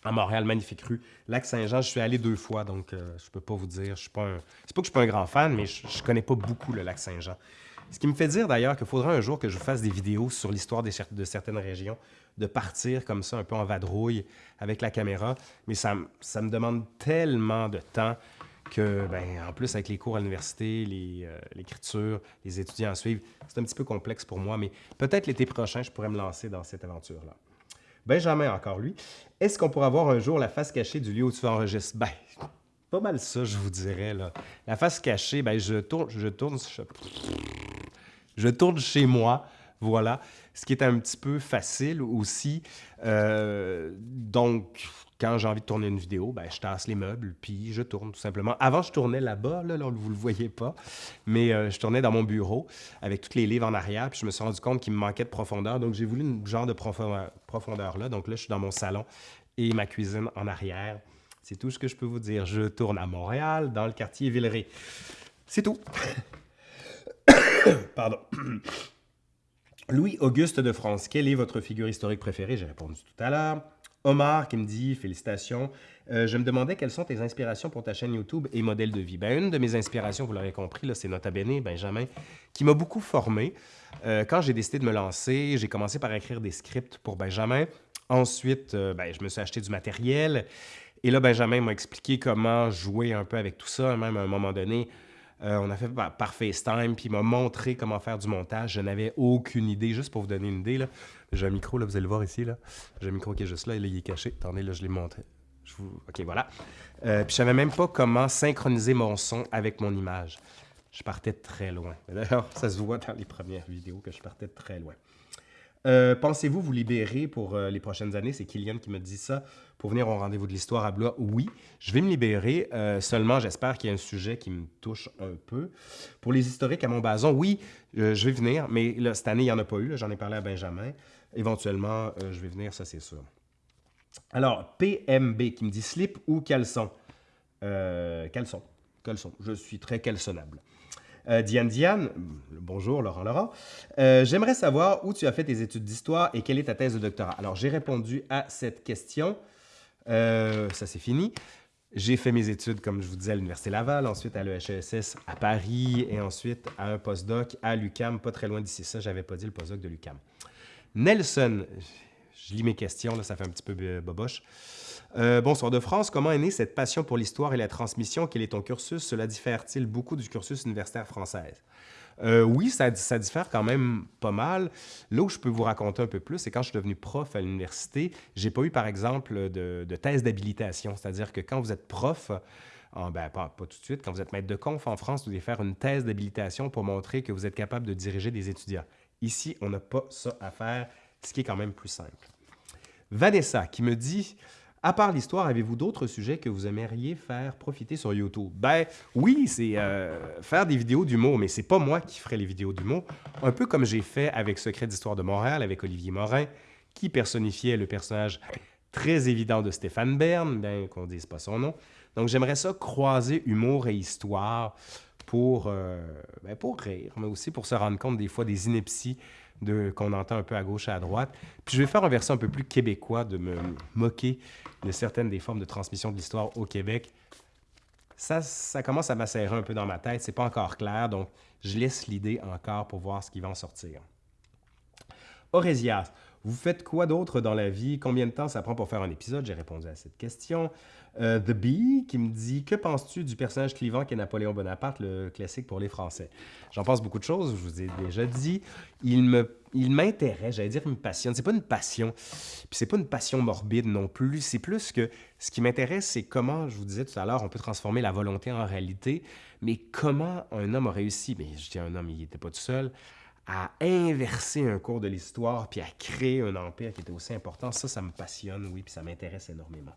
Speaker 1: à Montréal, magnifique rue. Lac-Saint-Jean, je suis allé deux fois, donc euh, je peux pas vous dire. Je suis pas C'est pas que je suis pas un grand fan, mais je, connais pas beaucoup le Lac-Saint-Jean. Ce qui me fait dire d'ailleurs qu'il faudra un jour que je fasse des vidéos sur l'histoire de certaines régions, de partir comme ça un peu en vadrouille avec la caméra, mais ça me demande tellement de temps ben, en plus, avec les cours à l'université, euh, l'écriture, les, étudiants à suivre, c'est un petit peu complexe pour moi, mais peut-être l'été prochain, je pourrais me lancer dans cette aventure-là. Benjamin, encore lui. Est-ce qu'on pourra voir un jour la face cachée du lieu où tu enregistres? Ben, pas mal ça, je vous dirais. Là. La face cachée, ben, je tourne, je tourne, je tourne chez moi, voilà. Ce qui est un petit peu facile aussi. Euh, donc, quand j'ai envie de tourner une vidéo, ben, je tasse les meubles, puis je tourne tout simplement. Avant, je tournais là-bas, là, vous ne le voyez pas, mais euh, je tournais dans mon bureau avec tous les livres en arrière, puis je me suis rendu compte qu'il me manquait de profondeur, donc j'ai voulu une genre de profondeur, là. Donc là, je suis dans mon salon et ma cuisine en arrière. C'est tout ce que je peux vous dire. Je tourne à Montréal, dans le quartier Villeray. C'est tout. Pardon. Louis-Auguste de France, quelle est votre figure historique préférée? J'ai répondu tout à l'heure. Omar qui me dit félicitations. Euh, je me demandais quelles sont tes inspirations pour ta chaîne YouTube et modèle de vie. Ben, une de mes inspirations, vous l'aurez compris, c'est Nota Bene, Benjamin, qui m'a beaucoup formé. Euh, quand j'ai décidé de me lancer, j'ai commencé par écrire des scripts pour Benjamin. Ensuite, euh, ben, je me suis acheté du matériel. Et là, Benjamin m'a expliqué comment jouer un peu avec tout ça. Même à un moment donné, on a fait par, FaceTime, puis il m'a montré comment faire du montage. Je n'avais aucune idée, juste pour vous donner une idée. J'ai un micro, là, vous allez le voir ici. J'ai un micro qui est juste là, et là, il est caché. Attendez, là, je l'ai montré. OK, voilà. Euh, puis je savais même pas comment synchroniser mon son avec mon image. Je partais très loin. D'ailleurs, ça se voit dans les premières vidéos que je partais très loin. Euh, pensez-vous vous libérer pour euh, les prochaines années? C'est Kylian qui me dit ça. Pour venir au rendez-vous de l'histoire à Blois, oui, je vais me libérer. Euh, seulement, j'espère qu'il y a un sujet qui me touche un peu. Pour les historiques à Montbazon, oui, je vais venir, mais cette année, il n'y en a pas eu. J'en ai parlé à Benjamin. Éventuellement, je vais venir, ça c'est sûr. Alors, PMB qui me dit slip ou caleçon? caleçon. Caleçon. Je suis très caleçonnable. Euh, Diane Diane, bonjour Laurent Laurent, euh, j'aimerais savoir où tu as fait tes études d'histoire et quelle est ta thèse de doctorat. Alors, j'ai répondu à cette question. Euh, ça, c'est fini. J'ai fait mes études, comme je vous disais, à l'Université Laval, ensuite à l'EHESS à Paris et ensuite à un postdoc à l'UCAM, pas très loin d'ici. Ça, j'avais pas dit le postdoc de l'UCAM. Nelson, je lis mes questions, là, ça fait un petit peu boboche. Euh, bonsoir de France, comment est née cette passion pour l'histoire et la transmission? Quel est ton cursus? Cela diffère-t-il beaucoup du cursus universitaire français? Euh, oui, ça, diffère quand même pas mal. Là où je peux vous raconter un peu plus, c'est quand je suis devenu prof à l'université, j'ai pas eu, par exemple, de, thèse d'habilitation. C'est-à-dire que quand vous êtes prof, ben, pas, pas, tout de suite, quand vous êtes maître de conf en France, vous devez faire une thèse d'habilitation pour montrer que vous êtes capable de diriger des étudiants. Ici, on n'a pas ça à faire, ce qui est quand même plus simple. Vanessa qui me dit à part l'histoire, avez-vous d'autres sujets que vous aimeriez faire profiter sur YouTube? Ben oui, c'est euh, faire des vidéos d'humour, mais c'est pas moi qui ferai les vidéos d'humour. Un peu comme j'ai fait avec Secret d'Histoire de Montréal, avec Olivier Morin, qui personnifiait le personnage très évident de Stéphane Bern, bien qu'on dise pas son nom. Donc j'aimerais ça croiser humour et histoire pour, euh, ben, pour rire, mais aussi pour se rendre compte des fois des inepties qu'on entend un peu à gauche et à droite. Puis je vais faire un verset un peu plus québécois, de me moquer de certaines des formes de transmission de l'histoire au Québec. ça, ça commence à macérer un peu dans ma tête. C'est pas encore clair, donc je laisse l'idée encore pour voir ce qui va en sortir. Aurésias, vous faites quoi d'autre dans la vie? Combien de temps ça prend pour faire un épisode? J'ai répondu à cette question. Euh, The Bee qui me dit Que penses-tu du personnage clivant qui est Napoléon Bonaparte, le classique pour les Français? J'en pense beaucoup de choses, je vous ai déjà dit. Il me, il m'intéresse, j'allais dire, il me passionne. C'est pas une passion, puis c'est pas une passion morbide non plus. C'est plus que ce qui m'intéresse, c'est comment, je vous disais tout à l'heure, on peut transformer la volonté en réalité, mais comment un homme a réussi. Mais je dis un homme, il n'était pas tout seul à inverser un cours de l'histoire puis à créer un empire qui était aussi important, ça, ça me passionne, oui, puis ça m'intéresse énormément.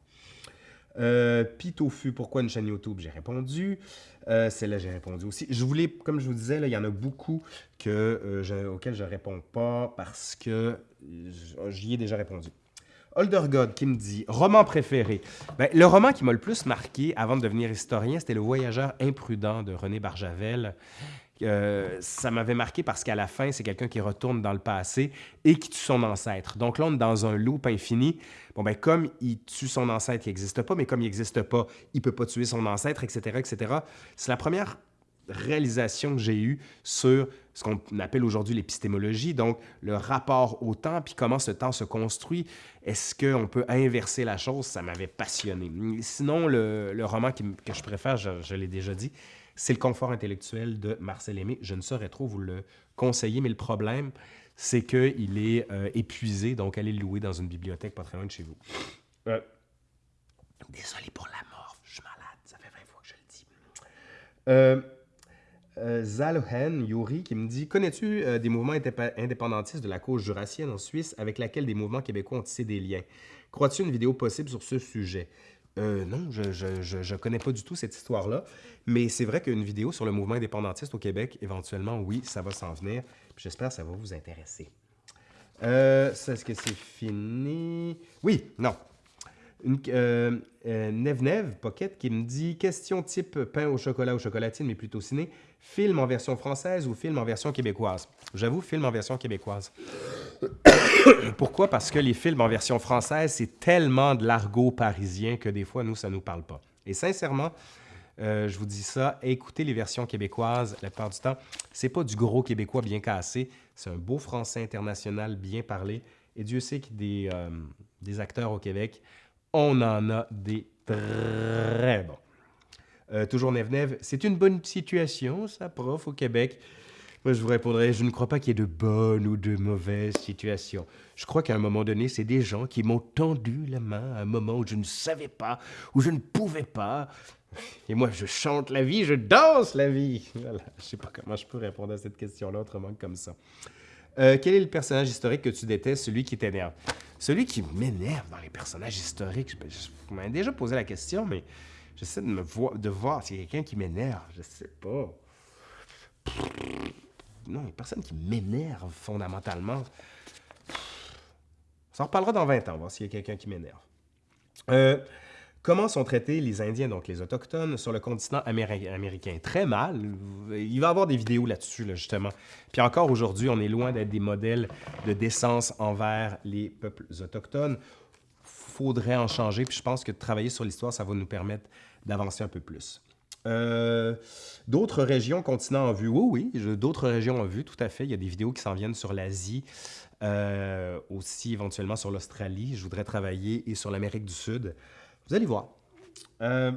Speaker 1: Euh, Pitofu, pourquoi une chaîne YouTube? J'ai répondu. Euh, Celle-là, j'ai répondu aussi. Je voulais, comme je vous disais, il y en a beaucoup que, euh, auxquels je ne réponds pas parce que j'y ai déjà répondu. Older God qui me dit roman préféré. Ben, le roman qui m'a le plus marqué avant de devenir historien, c'était Le Voyageur imprudent de René Barjavel. Euh, ça m'avait marqué parce qu'à la fin, c'est quelqu'un qui retourne dans le passé et qui tue son ancêtre. Donc là, on est dans un loop infini. Bon, ben comme il tue son ancêtre qui n'existe pas, mais comme il n'existe pas, il ne peut pas tuer son ancêtre, etc., etc. C'est la première réalisation que j'ai eue sur ce qu'on appelle aujourd'hui l'épistémologie, donc le rapport au temps, puis comment ce temps se construit. Est-ce qu'on peut inverser la chose? Ça m'avait passionné. Sinon, le, roman que je préfère, je l'ai déjà dit, c'est le confort intellectuel de Marcel Aimé. Je ne saurais trop vous le conseiller, mais le problème, c'est qu'il est euh, épuisé, donc allez le louer dans une bibliothèque pas très loin de chez vous. Euh, désolé pour la mort, je suis malade, ça fait 20 fois que je le dis. Euh, euh Yuri qui me dit Connais-tu des mouvements indépendantistes de la cause jurassienne en Suisse avec laquelle des mouvements québécois ont tissé des liens? Crois-tu une vidéo possible sur ce sujet? Euh, non, je ne connais pas du tout cette histoire-là. Mais c'est vrai qu'une vidéo sur le mouvement indépendantiste au Québec, éventuellement, oui, ça va s'en venir. J'espère que ça va vous intéresser. Euh, Est-ce que c'est fini? Oui, non. Une, euh, euh, Pocket qui me dit question type pain au chocolat ou chocolatine, mais plutôt ciné, film en version française ou film en version québécoise? J'avoue, film en version québécoise. Pourquoi? Parce que les films en version française, c'est tellement de l'argot parisien que des fois, nous, ça ne nous parle pas. Et sincèrement, euh, je vous dis ça, écoutez les versions québécoises la plupart du temps. C'est pas du gros québécois bien cassé, c'est un beau français international bien parlé. Et Dieu sait qu'il a des, euh, des acteurs au Québec, on en a des très bons. Euh, toujours Nev c'est une bonne situation, ça, prof, au Québec? Moi, je vous répondrais, je ne crois pas qu'il y ait de bonnes ou de mauvaises situations. Je crois qu'à un moment donné, c'est des gens qui m'ont tendu la main à un moment où je ne savais pas, où je ne pouvais pas. Et moi, je chante la vie, je danse la vie. Voilà. Je ne sais pas comment je peux répondre à cette question-là autrement que comme ça. Euh, quel est le personnage historique que tu détestes, celui qui t'énerve? Celui qui m'énerve dans les personnages historiques, je, je, m'avez déjà posé la question, mais j'essaie de me voir, de voir s'il y a quelqu'un qui m'énerve. Je sais pas non, il n'y a personne qui m'énerve fondamentalement. Ça en reparlera dans 20 ans, on voir s'il y a quelqu'un qui m'énerve. Euh, comment sont traités les Indiens, donc les Autochtones, sur le continent américain? Très mal. Il va y avoir des vidéos là-dessus, justement. Puis encore aujourd'hui, on est loin d'être des modèles de décence envers les peuples autochtones. faudrait en changer, puis je pense que travailler sur l'histoire, ça va nous permettre d'avancer un peu plus. Euh, d'autres régions, continents en vue, oui, oui, d'autres régions en vue, tout à fait. Il y a des vidéos qui s'en viennent sur l'Asie, euh, aussi éventuellement sur l'Australie. Je voudrais travailler et sur l'Amérique du Sud. Vous allez voir. Euh,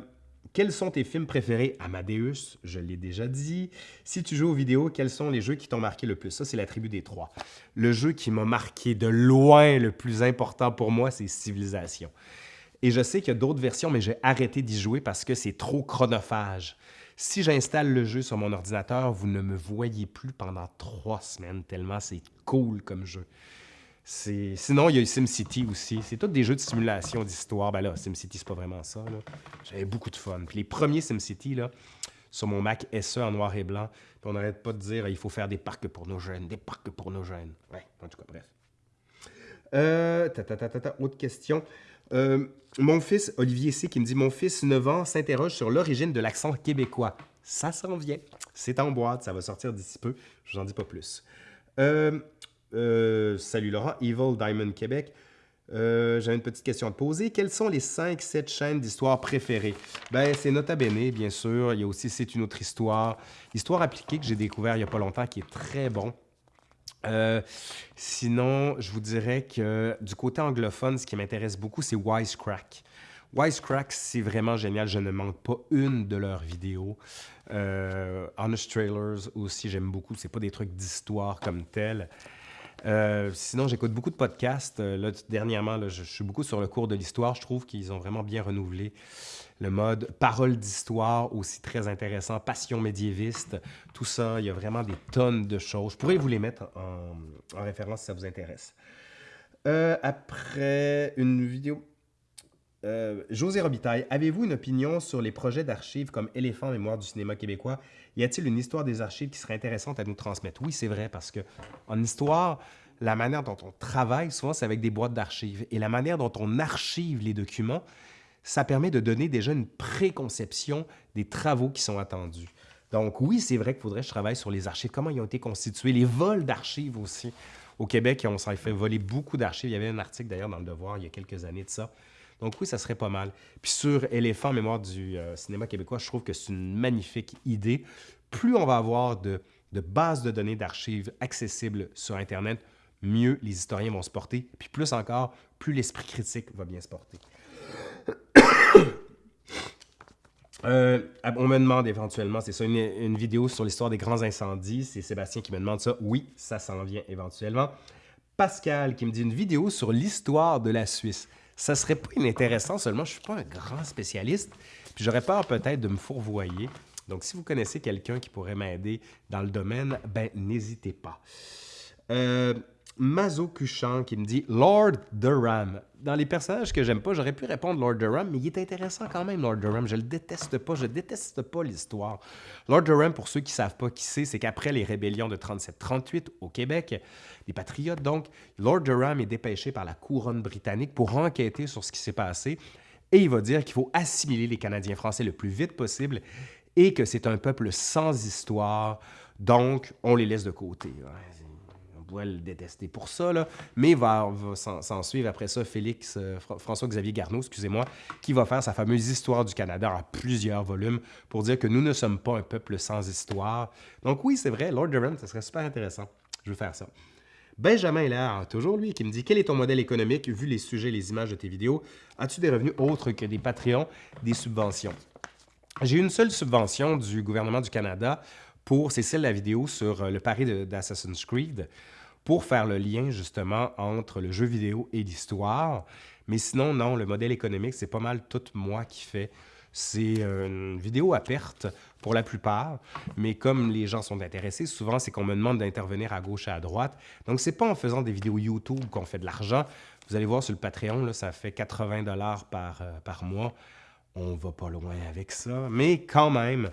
Speaker 1: quels sont tes films préférés? Amadeus, je l'ai déjà dit. Si tu joues aux vidéos, quels sont les jeux qui t'ont marqué le plus? Ça, c'est la tribu des trois. Le jeu qui m'a marqué de loin le plus important pour moi, c'est Civilisation. Et je sais qu'il y a d'autres versions, mais j'ai arrêté d'y jouer parce que c'est trop chronophage. Si j'installe le jeu sur mon ordinateur, vous ne me voyez plus pendant trois semaines, tellement c'est cool comme jeu. Sinon, il y a eu SimCity aussi. C'est tous des jeux de simulation d'histoire. Ben là, SimCity, c'est pas vraiment ça. J'avais beaucoup de fun. Puis les premiers SimCity, là, sur mon Mac SE en noir et blanc, puis on n'arrête pas de dire il faut faire des parcs pour nos jeunes, des parcs pour nos jeunes. Ouais, en tout cas, bref. Euh, ta, ta, ta, autre question. Euh, mon fils, Olivier C, qui me dit Mon fils, 9 ans, s'interroge sur l'origine de l'accent québécois. Ça s'en vient. C'est en boîte, ça va sortir d'ici peu. Je vous en dis pas plus. Euh, euh, salut Laurent, Evil Diamond Québec. Euh, J'avais une petite question à te poser. Quelles sont les 5-7 chaînes d'histoire préférées? Ben, c'est Nota Bene, bien sûr. Il y a aussi C'est une autre histoire. Histoire appliquée que j'ai découvert il n'y a pas longtemps, qui est très bon. Euh, sinon, je vous dirais que du côté anglophone, ce qui m'intéresse beaucoup, c'est Wisecrack. Wisecrack, c'est vraiment génial. Je ne manque pas une de leurs vidéos. Honest Trailers aussi, j'aime beaucoup. C'est pas des trucs d'histoire comme tel. Euh, sinon, j'écoute beaucoup de podcasts. Euh, là, dernièrement, je, suis beaucoup sur le cours de l'histoire. Je trouve qu'ils ont vraiment bien renouvelé le mode parole d'histoire, aussi très intéressant, passion médiéviste, tout ça. Il y a vraiment des tonnes de choses. Je pourrais vous les mettre en, référence si ça vous intéresse. Euh, après, une vidéo. José Robitaille, avez-vous une opinion sur les projets d'archives comme Éléphant Mémoire du cinéma québécois y a-t-il une histoire des archives qui serait intéressante à nous transmettre? Oui, c'est vrai, parce que en histoire, la manière dont on travaille, souvent, c'est avec des boîtes d'archives. Et la manière dont on archive les documents, ça permet de donner déjà une préconception des travaux qui sont attendus. Donc oui, c'est vrai qu'il faudrait que je travaille sur les archives, comment ils ont été constitués, les vols d'archives aussi. Au Québec, on s'en fait voler beaucoup d'archives. Il y avait un article d'ailleurs dans Le Devoir il y a quelques années de ça. Donc oui, ça serait pas mal. Puis sur Éléphant, mémoire du euh, cinéma québécois, je trouve que c'est une magnifique idée. Plus on va avoir de, bases de données d'archives accessibles sur Internet, mieux les historiens vont se porter. Puis plus encore, plus l'esprit critique va bien se porter. Euh, on me demande éventuellement, c'est ça, une, une, vidéo sur l'histoire des grands incendies. C'est Sébastien qui me demande ça. Oui, ça s'en vient éventuellement. Pascal qui me dit une vidéo sur l'histoire de la Suisse ça serait pas inintéressant, seulement je suis pas un grand spécialiste, puis j'aurais peur peut-être de me fourvoyer. Donc, si vous connaissez quelqu'un qui pourrait m'aider dans le domaine, ben n'hésitez pas. Euh, Mazo Cuchan qui me dit Lord Durham. Dans les personnages que j'aime pas, j'aurais pu répondre Lord Durham, mais il est intéressant quand même, Lord Durham. Je le déteste pas, je déteste pas l'histoire. Lord Durham, pour ceux qui savent pas qui c'est, c'est qu'après les rébellions de 37-38 au Québec, les patriotes donc, Lord Durham est dépêché par la couronne britannique pour enquêter sur ce qui s'est passé et il va dire qu'il faut assimiler les Canadiens français le plus vite possible et que c'est un peuple sans histoire, donc on les laisse de côté pourrait le détester pour ça, là, mais va, va s'en suivre après ça Félix, euh, François-Xavier Garneau, excusez-moi, qui va faire sa fameuse Histoire du Canada en plusieurs volumes pour dire que nous ne sommes pas un peuple sans histoire. Donc oui, c'est vrai, Lord Durham, ça serait super intéressant. Je veux faire ça. Benjamin Hilaire, toujours lui, qui me dit Quel est ton modèle économique vu les sujets, les images de tes vidéos? As-tu des revenus autres que des Patreons, des subventions J'ai une seule subvention du gouvernement du Canada pour, c'est celle de la vidéo sur euh, le pari d'Assassin's Creed pour faire le lien justement entre le jeu vidéo et l'histoire. Mais sinon, non, le modèle économique, c'est pas mal tout moi qui fais. C'est euh, une vidéo à perte pour la plupart, mais comme les gens sont intéressés, souvent c'est qu'on me demande d'intervenir à gauche et à droite. Donc c'est pas en faisant des vidéos YouTube qu'on fait de l'argent. Vous allez voir sur le Patreon, ça fait 80 dollars par, euh, par mois on va pas loin avec ça. Mais quand même,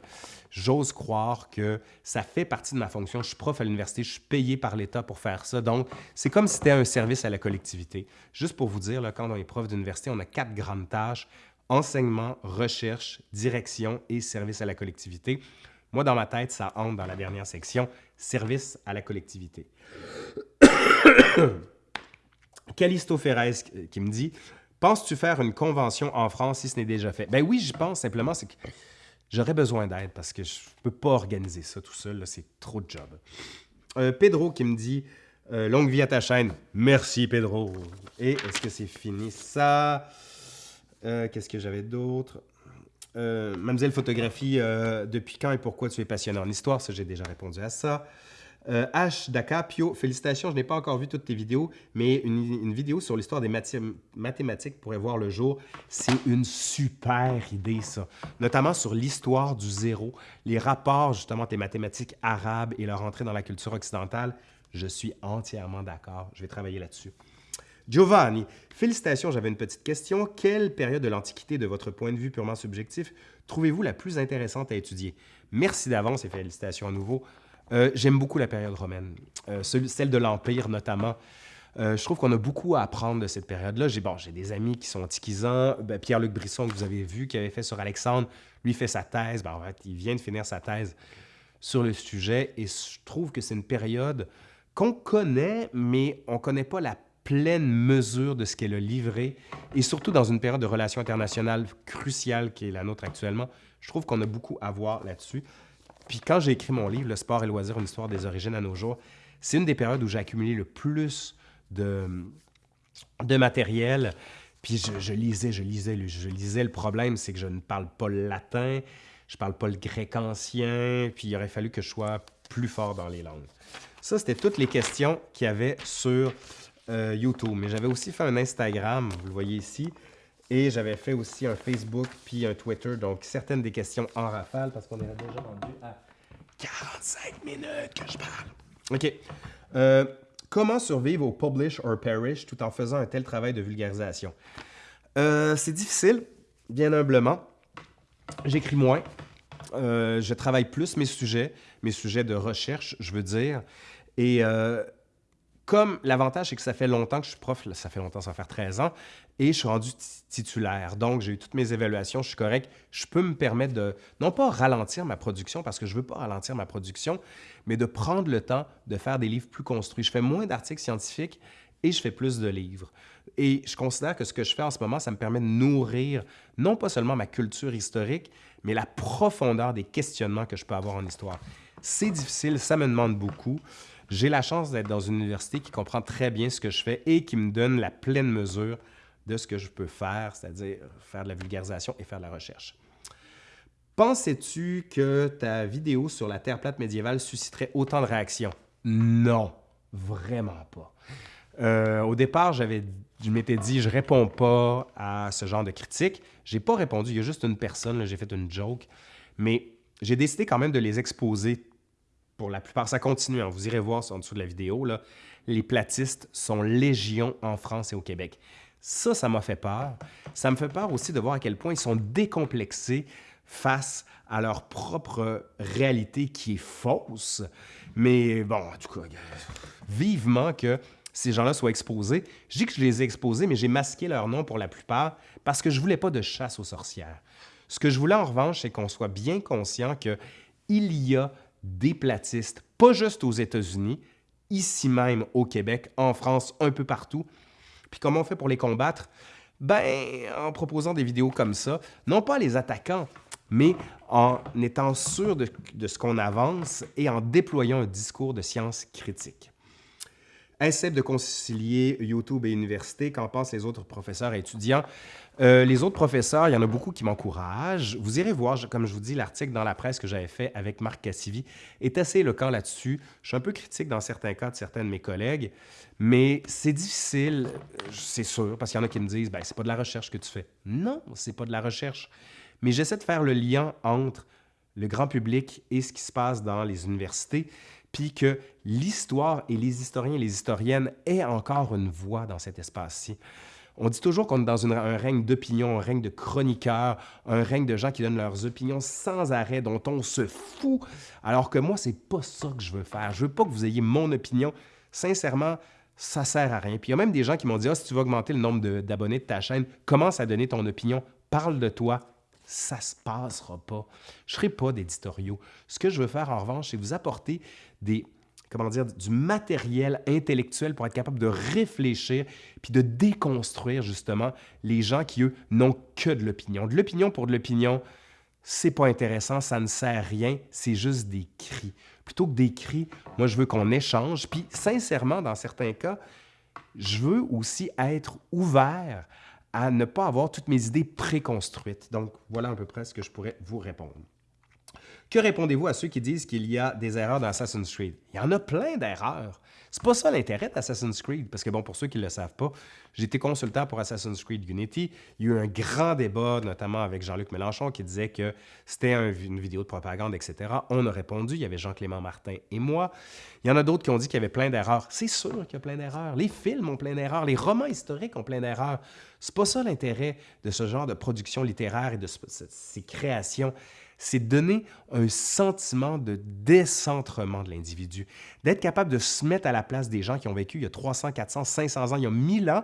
Speaker 1: j'ose croire que ça fait partie de ma fonction. Je suis prof à l'université, je suis payé par l'État pour faire ça. Donc, c'est comme si c'était un service à la collectivité. Juste pour vous dire, quand on est prof d'université, on a quatre grandes tâches. Enseignement, recherche, direction et service à la collectivité. Moi, dans ma tête, ça entre dans la dernière section, service à la collectivité. Calisto Ferrez qui me dit Penses-tu faire une convention en France si ce n'est déjà fait? Ben oui, j'y pense simplement, c'est que j'aurais besoin d'aide parce que je ne peux pas organiser ça tout seul, c'est trop de job. Euh, Pedro qui me dit euh, Longue vie à ta chaîne. Merci Pedro. Et est-ce que c'est fini? Ça? Euh, qu'est-ce que j'avais d'autre? Mademoiselle Photographie, depuis quand et pourquoi tu es passionné en histoire? Ça, j'ai déjà répondu à ça. Euh, H. Dacapio, félicitations, je n'ai pas encore vu toutes tes vidéos, mais une, vidéo sur l'histoire des mathématiques pourrait voir le jour. C'est une super idée, ça. Notamment sur l'histoire du zéro, les rapports justement des mathématiques arabes et leur entrée dans la culture occidentale. Je suis entièrement d'accord. Je vais travailler là-dessus. Giovanni, félicitations, j'avais une petite question. Quelle période de l'Antiquité, de votre point de vue purement subjectif, trouvez-vous la plus intéressante à étudier? Merci d'avance et félicitations à nouveau. Euh, j'aime beaucoup la période romaine, euh, celle de l'Empire notamment. Euh, je trouve qu'on a beaucoup à apprendre de cette période-là. J'ai bon, des amis qui sont antiquisants. Ben, Pierre-Luc Brisson, que vous avez vu, qui avait fait sur Alexandre, lui fait sa thèse. Ben, en fait, il vient de finir sa thèse sur le sujet. Et je trouve que c'est une période qu'on connaît, mais on ne connaît pas la pleine mesure de ce qu'elle a livré, et surtout dans une période de relations internationales cruciale qui est la nôtre actuellement, je trouve qu'on a beaucoup à voir là-dessus. Puis quand j'ai écrit mon livre, Le sport et loisir, une histoire des origines à nos jours, c'est une des périodes où j'ai accumulé le plus de, de matériel. Puis je, lisais, je lisais, je lisais. Le problème, c'est que je ne parle pas le latin, je ne parle pas le grec ancien, puis il aurait fallu que je sois plus fort dans les langues. Ça, c'était toutes les questions qu'il y avait sur euh, YouTube. Mais j'avais aussi fait un Instagram, vous le voyez ici, et j'avais fait aussi un Facebook puis un Twitter. Donc, certaines des questions en rafale, parce qu'on est déjà rendu à 45 minutes que je parle. OK. Euh, comment survivre au publish or perish tout en faisant un tel travail de vulgarisation? Euh, c'est difficile, bien humblement. J'écris moins. je travaille plus mes sujets, mes sujets de recherche, je veux dire. Et euh, comme l'avantage, c'est que ça fait longtemps que je suis prof, ça fait longtemps, ça va faire 13 ans, et je suis rendu titulaire. Donc, j'ai eu toutes mes évaluations, je suis correct. Je peux me permettre de, non pas ralentir ma production, parce que je ne veux pas ralentir ma production, mais de prendre le temps de faire des livres plus construits. Je fais moins d'articles scientifiques et je fais plus de livres. Et je considère que ce que je fais en ce moment, ça me permet de nourrir non pas seulement ma culture historique, mais la profondeur des questionnements que je peux avoir en histoire. C'est difficile, ça me demande beaucoup. J'ai la chance d'être dans une université qui comprend très bien ce que je fais et qui me donne la pleine mesure de ce que je peux faire, c'est-à-dire faire de la vulgarisation et faire de la recherche. Pensais-tu que ta vidéo sur la Terre plate médiévale susciterait autant de réactions? Non, vraiment pas. Euh, au départ, je m'étais dit, je réponds pas à ce genre de critiques. J'ai pas répondu, il y a juste une personne, j'ai fait une joke, mais j'ai décidé quand même de les exposer pour la plupart. Ça continue, hein. vous irez voir en dessous de la vidéo. Les platistes sont légion en France et au Québec. Ça, ça m'a fait peur. Ça me fait peur aussi de voir à quel point ils sont décomplexés face à leur propre réalité qui est fausse. Mais bon, en tout cas, vivement que ces gens-là soient exposés. Je dis que je les ai exposés, mais j'ai masqué leur nom pour la plupart parce que je voulais pas de chasse aux sorcières. Ce que je voulais en revanche, c'est qu'on soit bien conscient qu'il y a des platistes, pas juste aux États-Unis, ici même au Québec, en France, un peu partout. Puis comment on fait pour les combattre? Ben, en proposant des vidéos comme ça, non pas les attaquant, mais en étant sûr de, ce qu'on avance et en déployant un discours de science critique. Essaie de concilier YouTube et université. Qu'en pensent les autres professeurs et étudiants? Euh, les autres professeurs, il y en a beaucoup qui m'encouragent. Vous irez voir, comme je vous dis, l'article dans la presse que j'avais fait avec Marc Cassivi est assez éloquent là-dessus. Je suis un peu critique dans certains cas de certains de mes collègues, mais c'est difficile, c'est sûr, parce qu'il y en a qui me disent ben, c'est pas de la recherche que tu fais. Non, c'est pas de la recherche. Mais j'essaie de faire le lien entre le grand public et ce qui se passe dans les universités puis que l'histoire et les historiens et les historiennes aient encore une voix dans cet espace-ci. On dit toujours qu'on est dans un règne d'opinion, un règne de chroniqueurs, un règne de gens qui donnent leurs opinions sans arrêt, dont on se fout, alors que moi, c'est pas ça que je veux faire. Je veux pas que vous ayez mon opinion. Sincèrement, ça sert à rien. Puis il y a même des gens qui m'ont dit, ah, si tu veux augmenter le nombre d'abonnés de, ta chaîne, commence à donner ton opinion, parle de toi, ça se passera pas. Je ne ferai pas d'éditoriaux. Ce que je veux faire en revanche, c'est vous apporter des comment dire, du matériel intellectuel pour être capable de réfléchir puis de déconstruire justement les gens qui, eux, n'ont que de l'opinion. De l'opinion pour de l'opinion, c'est pas intéressant, ça ne sert à rien, c'est juste des cris. Plutôt que des cris, moi, je veux qu'on échange. Puis, sincèrement, dans certains cas, je veux aussi être ouvert à ne pas avoir toutes mes idées préconstruites. Donc, voilà à peu près ce que je pourrais vous répondre. Que répondez-vous à ceux qui disent qu'il y a des erreurs dans Assassin's Creed? Il y en a plein d'erreurs. C'est pas ça l'intérêt d'Assassin's Creed, parce que bon, pour ceux qui ne le savent pas, j'ai été consultant pour Assassin's Creed Unity. Il y a eu un grand débat, notamment avec Jean-Luc Mélenchon, qui disait que c'était une vidéo de propagande, etc. On a répondu, il y avait Jean-Clément Martin et moi. Il y en a d'autres qui ont dit qu'il y avait plein d'erreurs. C'est sûr qu'il y a plein d'erreurs. Les films ont plein d'erreurs. Les romans historiques ont plein d'erreurs. C'est pas ça l'intérêt de ce genre de production littéraire et de ces créations c'est donner un sentiment de décentrement de l'individu, d'être capable de se mettre à la place des gens qui ont vécu il y a 300, 400, 500 ans, il y a 1000 ans,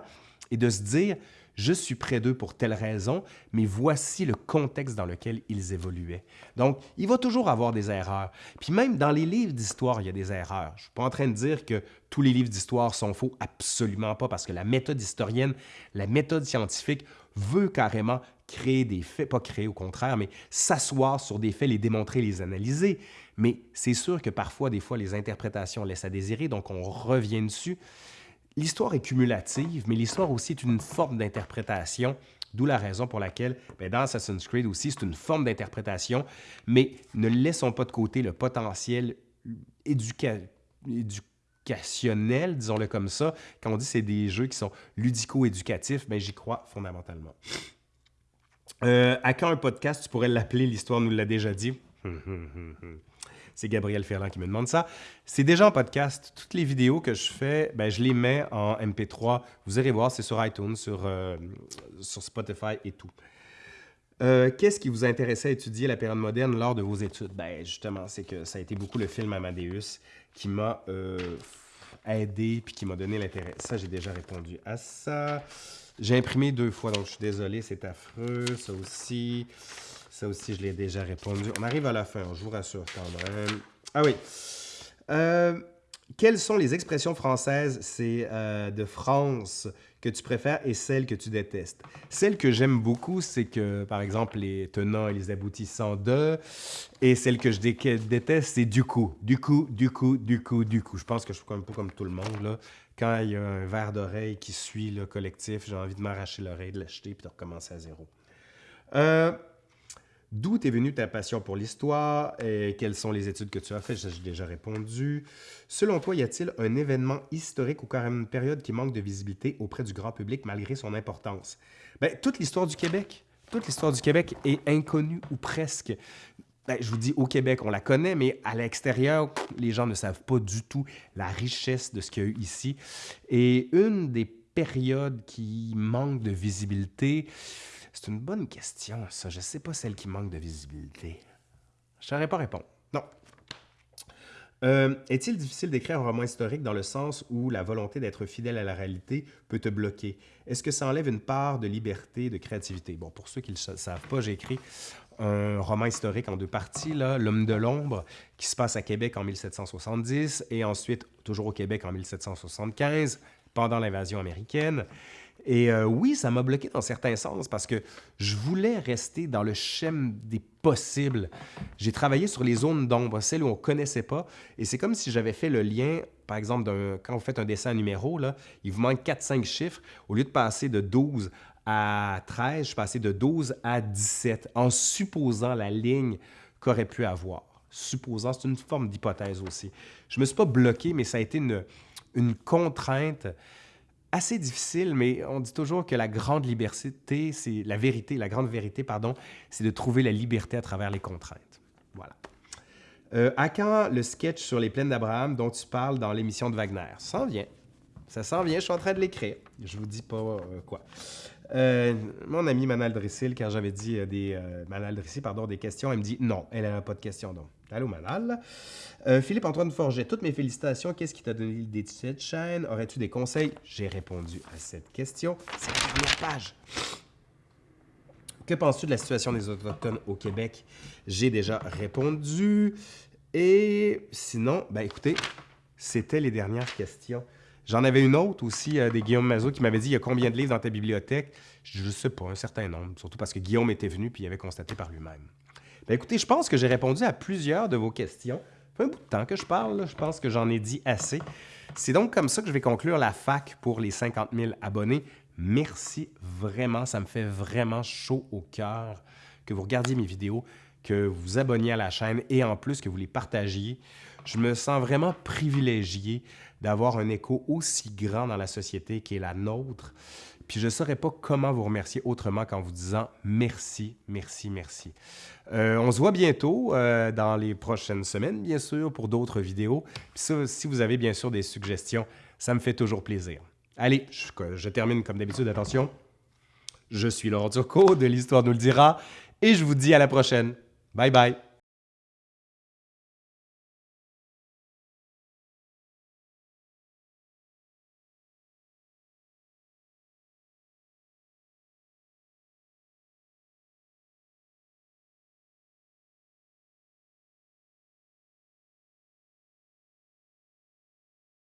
Speaker 1: et de se dire je suis près d'eux pour telle raison, mais voici le contexte dans lequel ils évoluaient. Donc, il va toujours avoir des erreurs. Puis même dans les livres d'histoire, il y a des erreurs. Je ne suis pas en train de dire que tous les livres d'histoire sont faux, absolument pas, parce que la méthode historienne, la méthode scientifique veut carrément créer des faits, pas créer au contraire, mais s'asseoir sur des faits, les démontrer, les analyser. Mais c'est sûr que parfois, des fois, les interprétations laissent à désirer, donc on revient dessus. L'histoire est cumulative, mais l'histoire aussi est une forme d'interprétation, d'où la raison pour laquelle, ben, dans Assassin's Creed aussi, c'est une forme d'interprétation, mais ne laissons pas de côté le potentiel éducationnel, disons-le comme ça. Quand on dit que c'est des jeux qui sont ludico-éducatifs, ben, j'y crois fondamentalement. Euh, à quand un podcast, tu pourrais l'appeler L'Histoire nous l'a déjà dit? C'est Gabriel Ferland qui me demande ça. C'est déjà en podcast. Toutes les vidéos que je fais, ben, je les mets en MP3. Vous irez voir, c'est sur iTunes, sur, euh, Spotify et tout. Euh, qu'est-ce qui vous intéressait à étudier la période moderne lors de vos études? Ben, justement, c'est que ça a été beaucoup le film Amadeus qui m'a euh, aidé puis qui m'a donné l'intérêt. Ça, j'ai déjà répondu à ça. J'ai imprimé deux fois, donc je suis désolé, c'est affreux. Ça aussi. Ça aussi, je l'ai déjà répondu. On arrive à la fin, je vous rassure quand même. Ah oui. Euh, quelles sont les expressions françaises? C'est euh, de France que tu préfères et celles que tu détestes? Celles que j'aime beaucoup, c'est que, par exemple, les tenants et les aboutissants de. Et celles que je déteste, c'est du coup. Du coup, du coup, du coup, du coup. Je pense que je suis un peu comme tout le monde. Là. Quand il y a un verre d'oreille qui suit le collectif, j'ai envie de m'arracher l'oreille, de l'acheter puis de recommencer à zéro. Euh, D'où est venue ta passion pour l'histoire et quelles sont les études que tu as faites? J'ai déjà répondu. Selon toi, y a-t-il un événement historique ou carrément une période qui manque de visibilité auprès du grand public malgré son importance? Bien, toute l'histoire du Québec. Toute l'histoire du Québec est inconnue ou presque. Bien, je vous dis, au Québec, on la connaît, mais à l'extérieur, les gens ne savent pas du tout la richesse de ce qu'il y a eu ici. Et une des périodes qui manque de visibilité, c'est une bonne question, ça. Je ne sais pas celle qui manque de visibilité. Je saurais pas répondre. Non. Euh, est-il difficile d'écrire un roman historique dans le sens où la volonté d'être fidèle à la réalité peut te bloquer? Est-ce que ça enlève une part de liberté, de créativité? Bon, pour ceux qui ne le savent pas, j'ai écrit un roman historique en deux parties, L'homme de l'ombre, qui se passe à Québec en 1770 et ensuite toujours au Québec en 1775, pendant l'invasion américaine. Et euh, oui, ça m'a bloqué dans certains sens parce que je voulais rester dans le schème des possibles. J'ai travaillé sur les zones d'ombre, celles où on ne connaissait pas. Et c'est comme si j'avais fait le lien, par exemple, quand vous faites un dessin numéro, là, il vous manque 4-5 chiffres. Au lieu de passer de 12 à 13, je passais de 12 à 17 en supposant la ligne qu'aurait pu avoir. Supposant, c'est une forme d'hypothèse aussi. Je ne me suis pas bloqué, mais ça a été une contrainte assez difficile, mais on dit toujours que la grande liberté, c'est la vérité, la grande vérité, pardon, c'est de trouver la liberté à travers les contraintes. Voilà. Euh, à quand le sketch sur les plaines d'Abraham dont tu parles dans l'émission de Wagner? Ça s'en vient. Ça s'en vient, je suis en train de l'écrire. Je vous dis pas euh, quoi. Euh, mon ami Manal Drissil, quand j'avais dit euh, des des questions, elle me dit non, elle n'a pas de questions donc. Allô Manal. Philippe Antoine Forget, toutes mes félicitations. Qu'est-ce qui t'a donné l'idée de cette chaîne? Aurais-tu des conseils? J'ai répondu à cette question. C'est la dernière page. Que penses-tu de la situation des Autochtones au Québec? J'ai déjà répondu. Et sinon, ben écoutez, c'était les dernières questions. J'en avais une autre aussi euh, des Guillaume Mazot qui m'avait dit il y a combien de livres dans ta bibliothèque? Je ne sais pas, un certain nombre, surtout parce que Guillaume était venu puis il avait constaté par lui-même. Ben, écoutez, je pense que j'ai répondu à plusieurs de vos questions. Ça fait un bout de temps que je parle, je pense que j'en ai dit assez. C'est donc comme ça que je vais conclure la fac pour les 50 000 abonnés. Merci vraiment, ça me fait vraiment chaud au cœur que vous regardiez mes vidéos, que vous vous abonniez à la chaîne et en plus que vous les partagiez. Je me sens vraiment privilégié d'avoir un écho aussi grand dans la société qui est la nôtre. Puis je ne saurais pas comment vous remercier autrement qu'en vous disant merci, merci, merci. Euh, on se voit bientôt euh, dans les prochaines semaines, bien sûr, pour d'autres vidéos. Puis ça, si vous avez bien sûr des suggestions, ça me fait toujours plaisir. Allez, je, je termine comme d'habitude. Attention, je suis Laurent Turcot de l'Histoire nous le dira et je vous dis à la prochaine. Bye bye.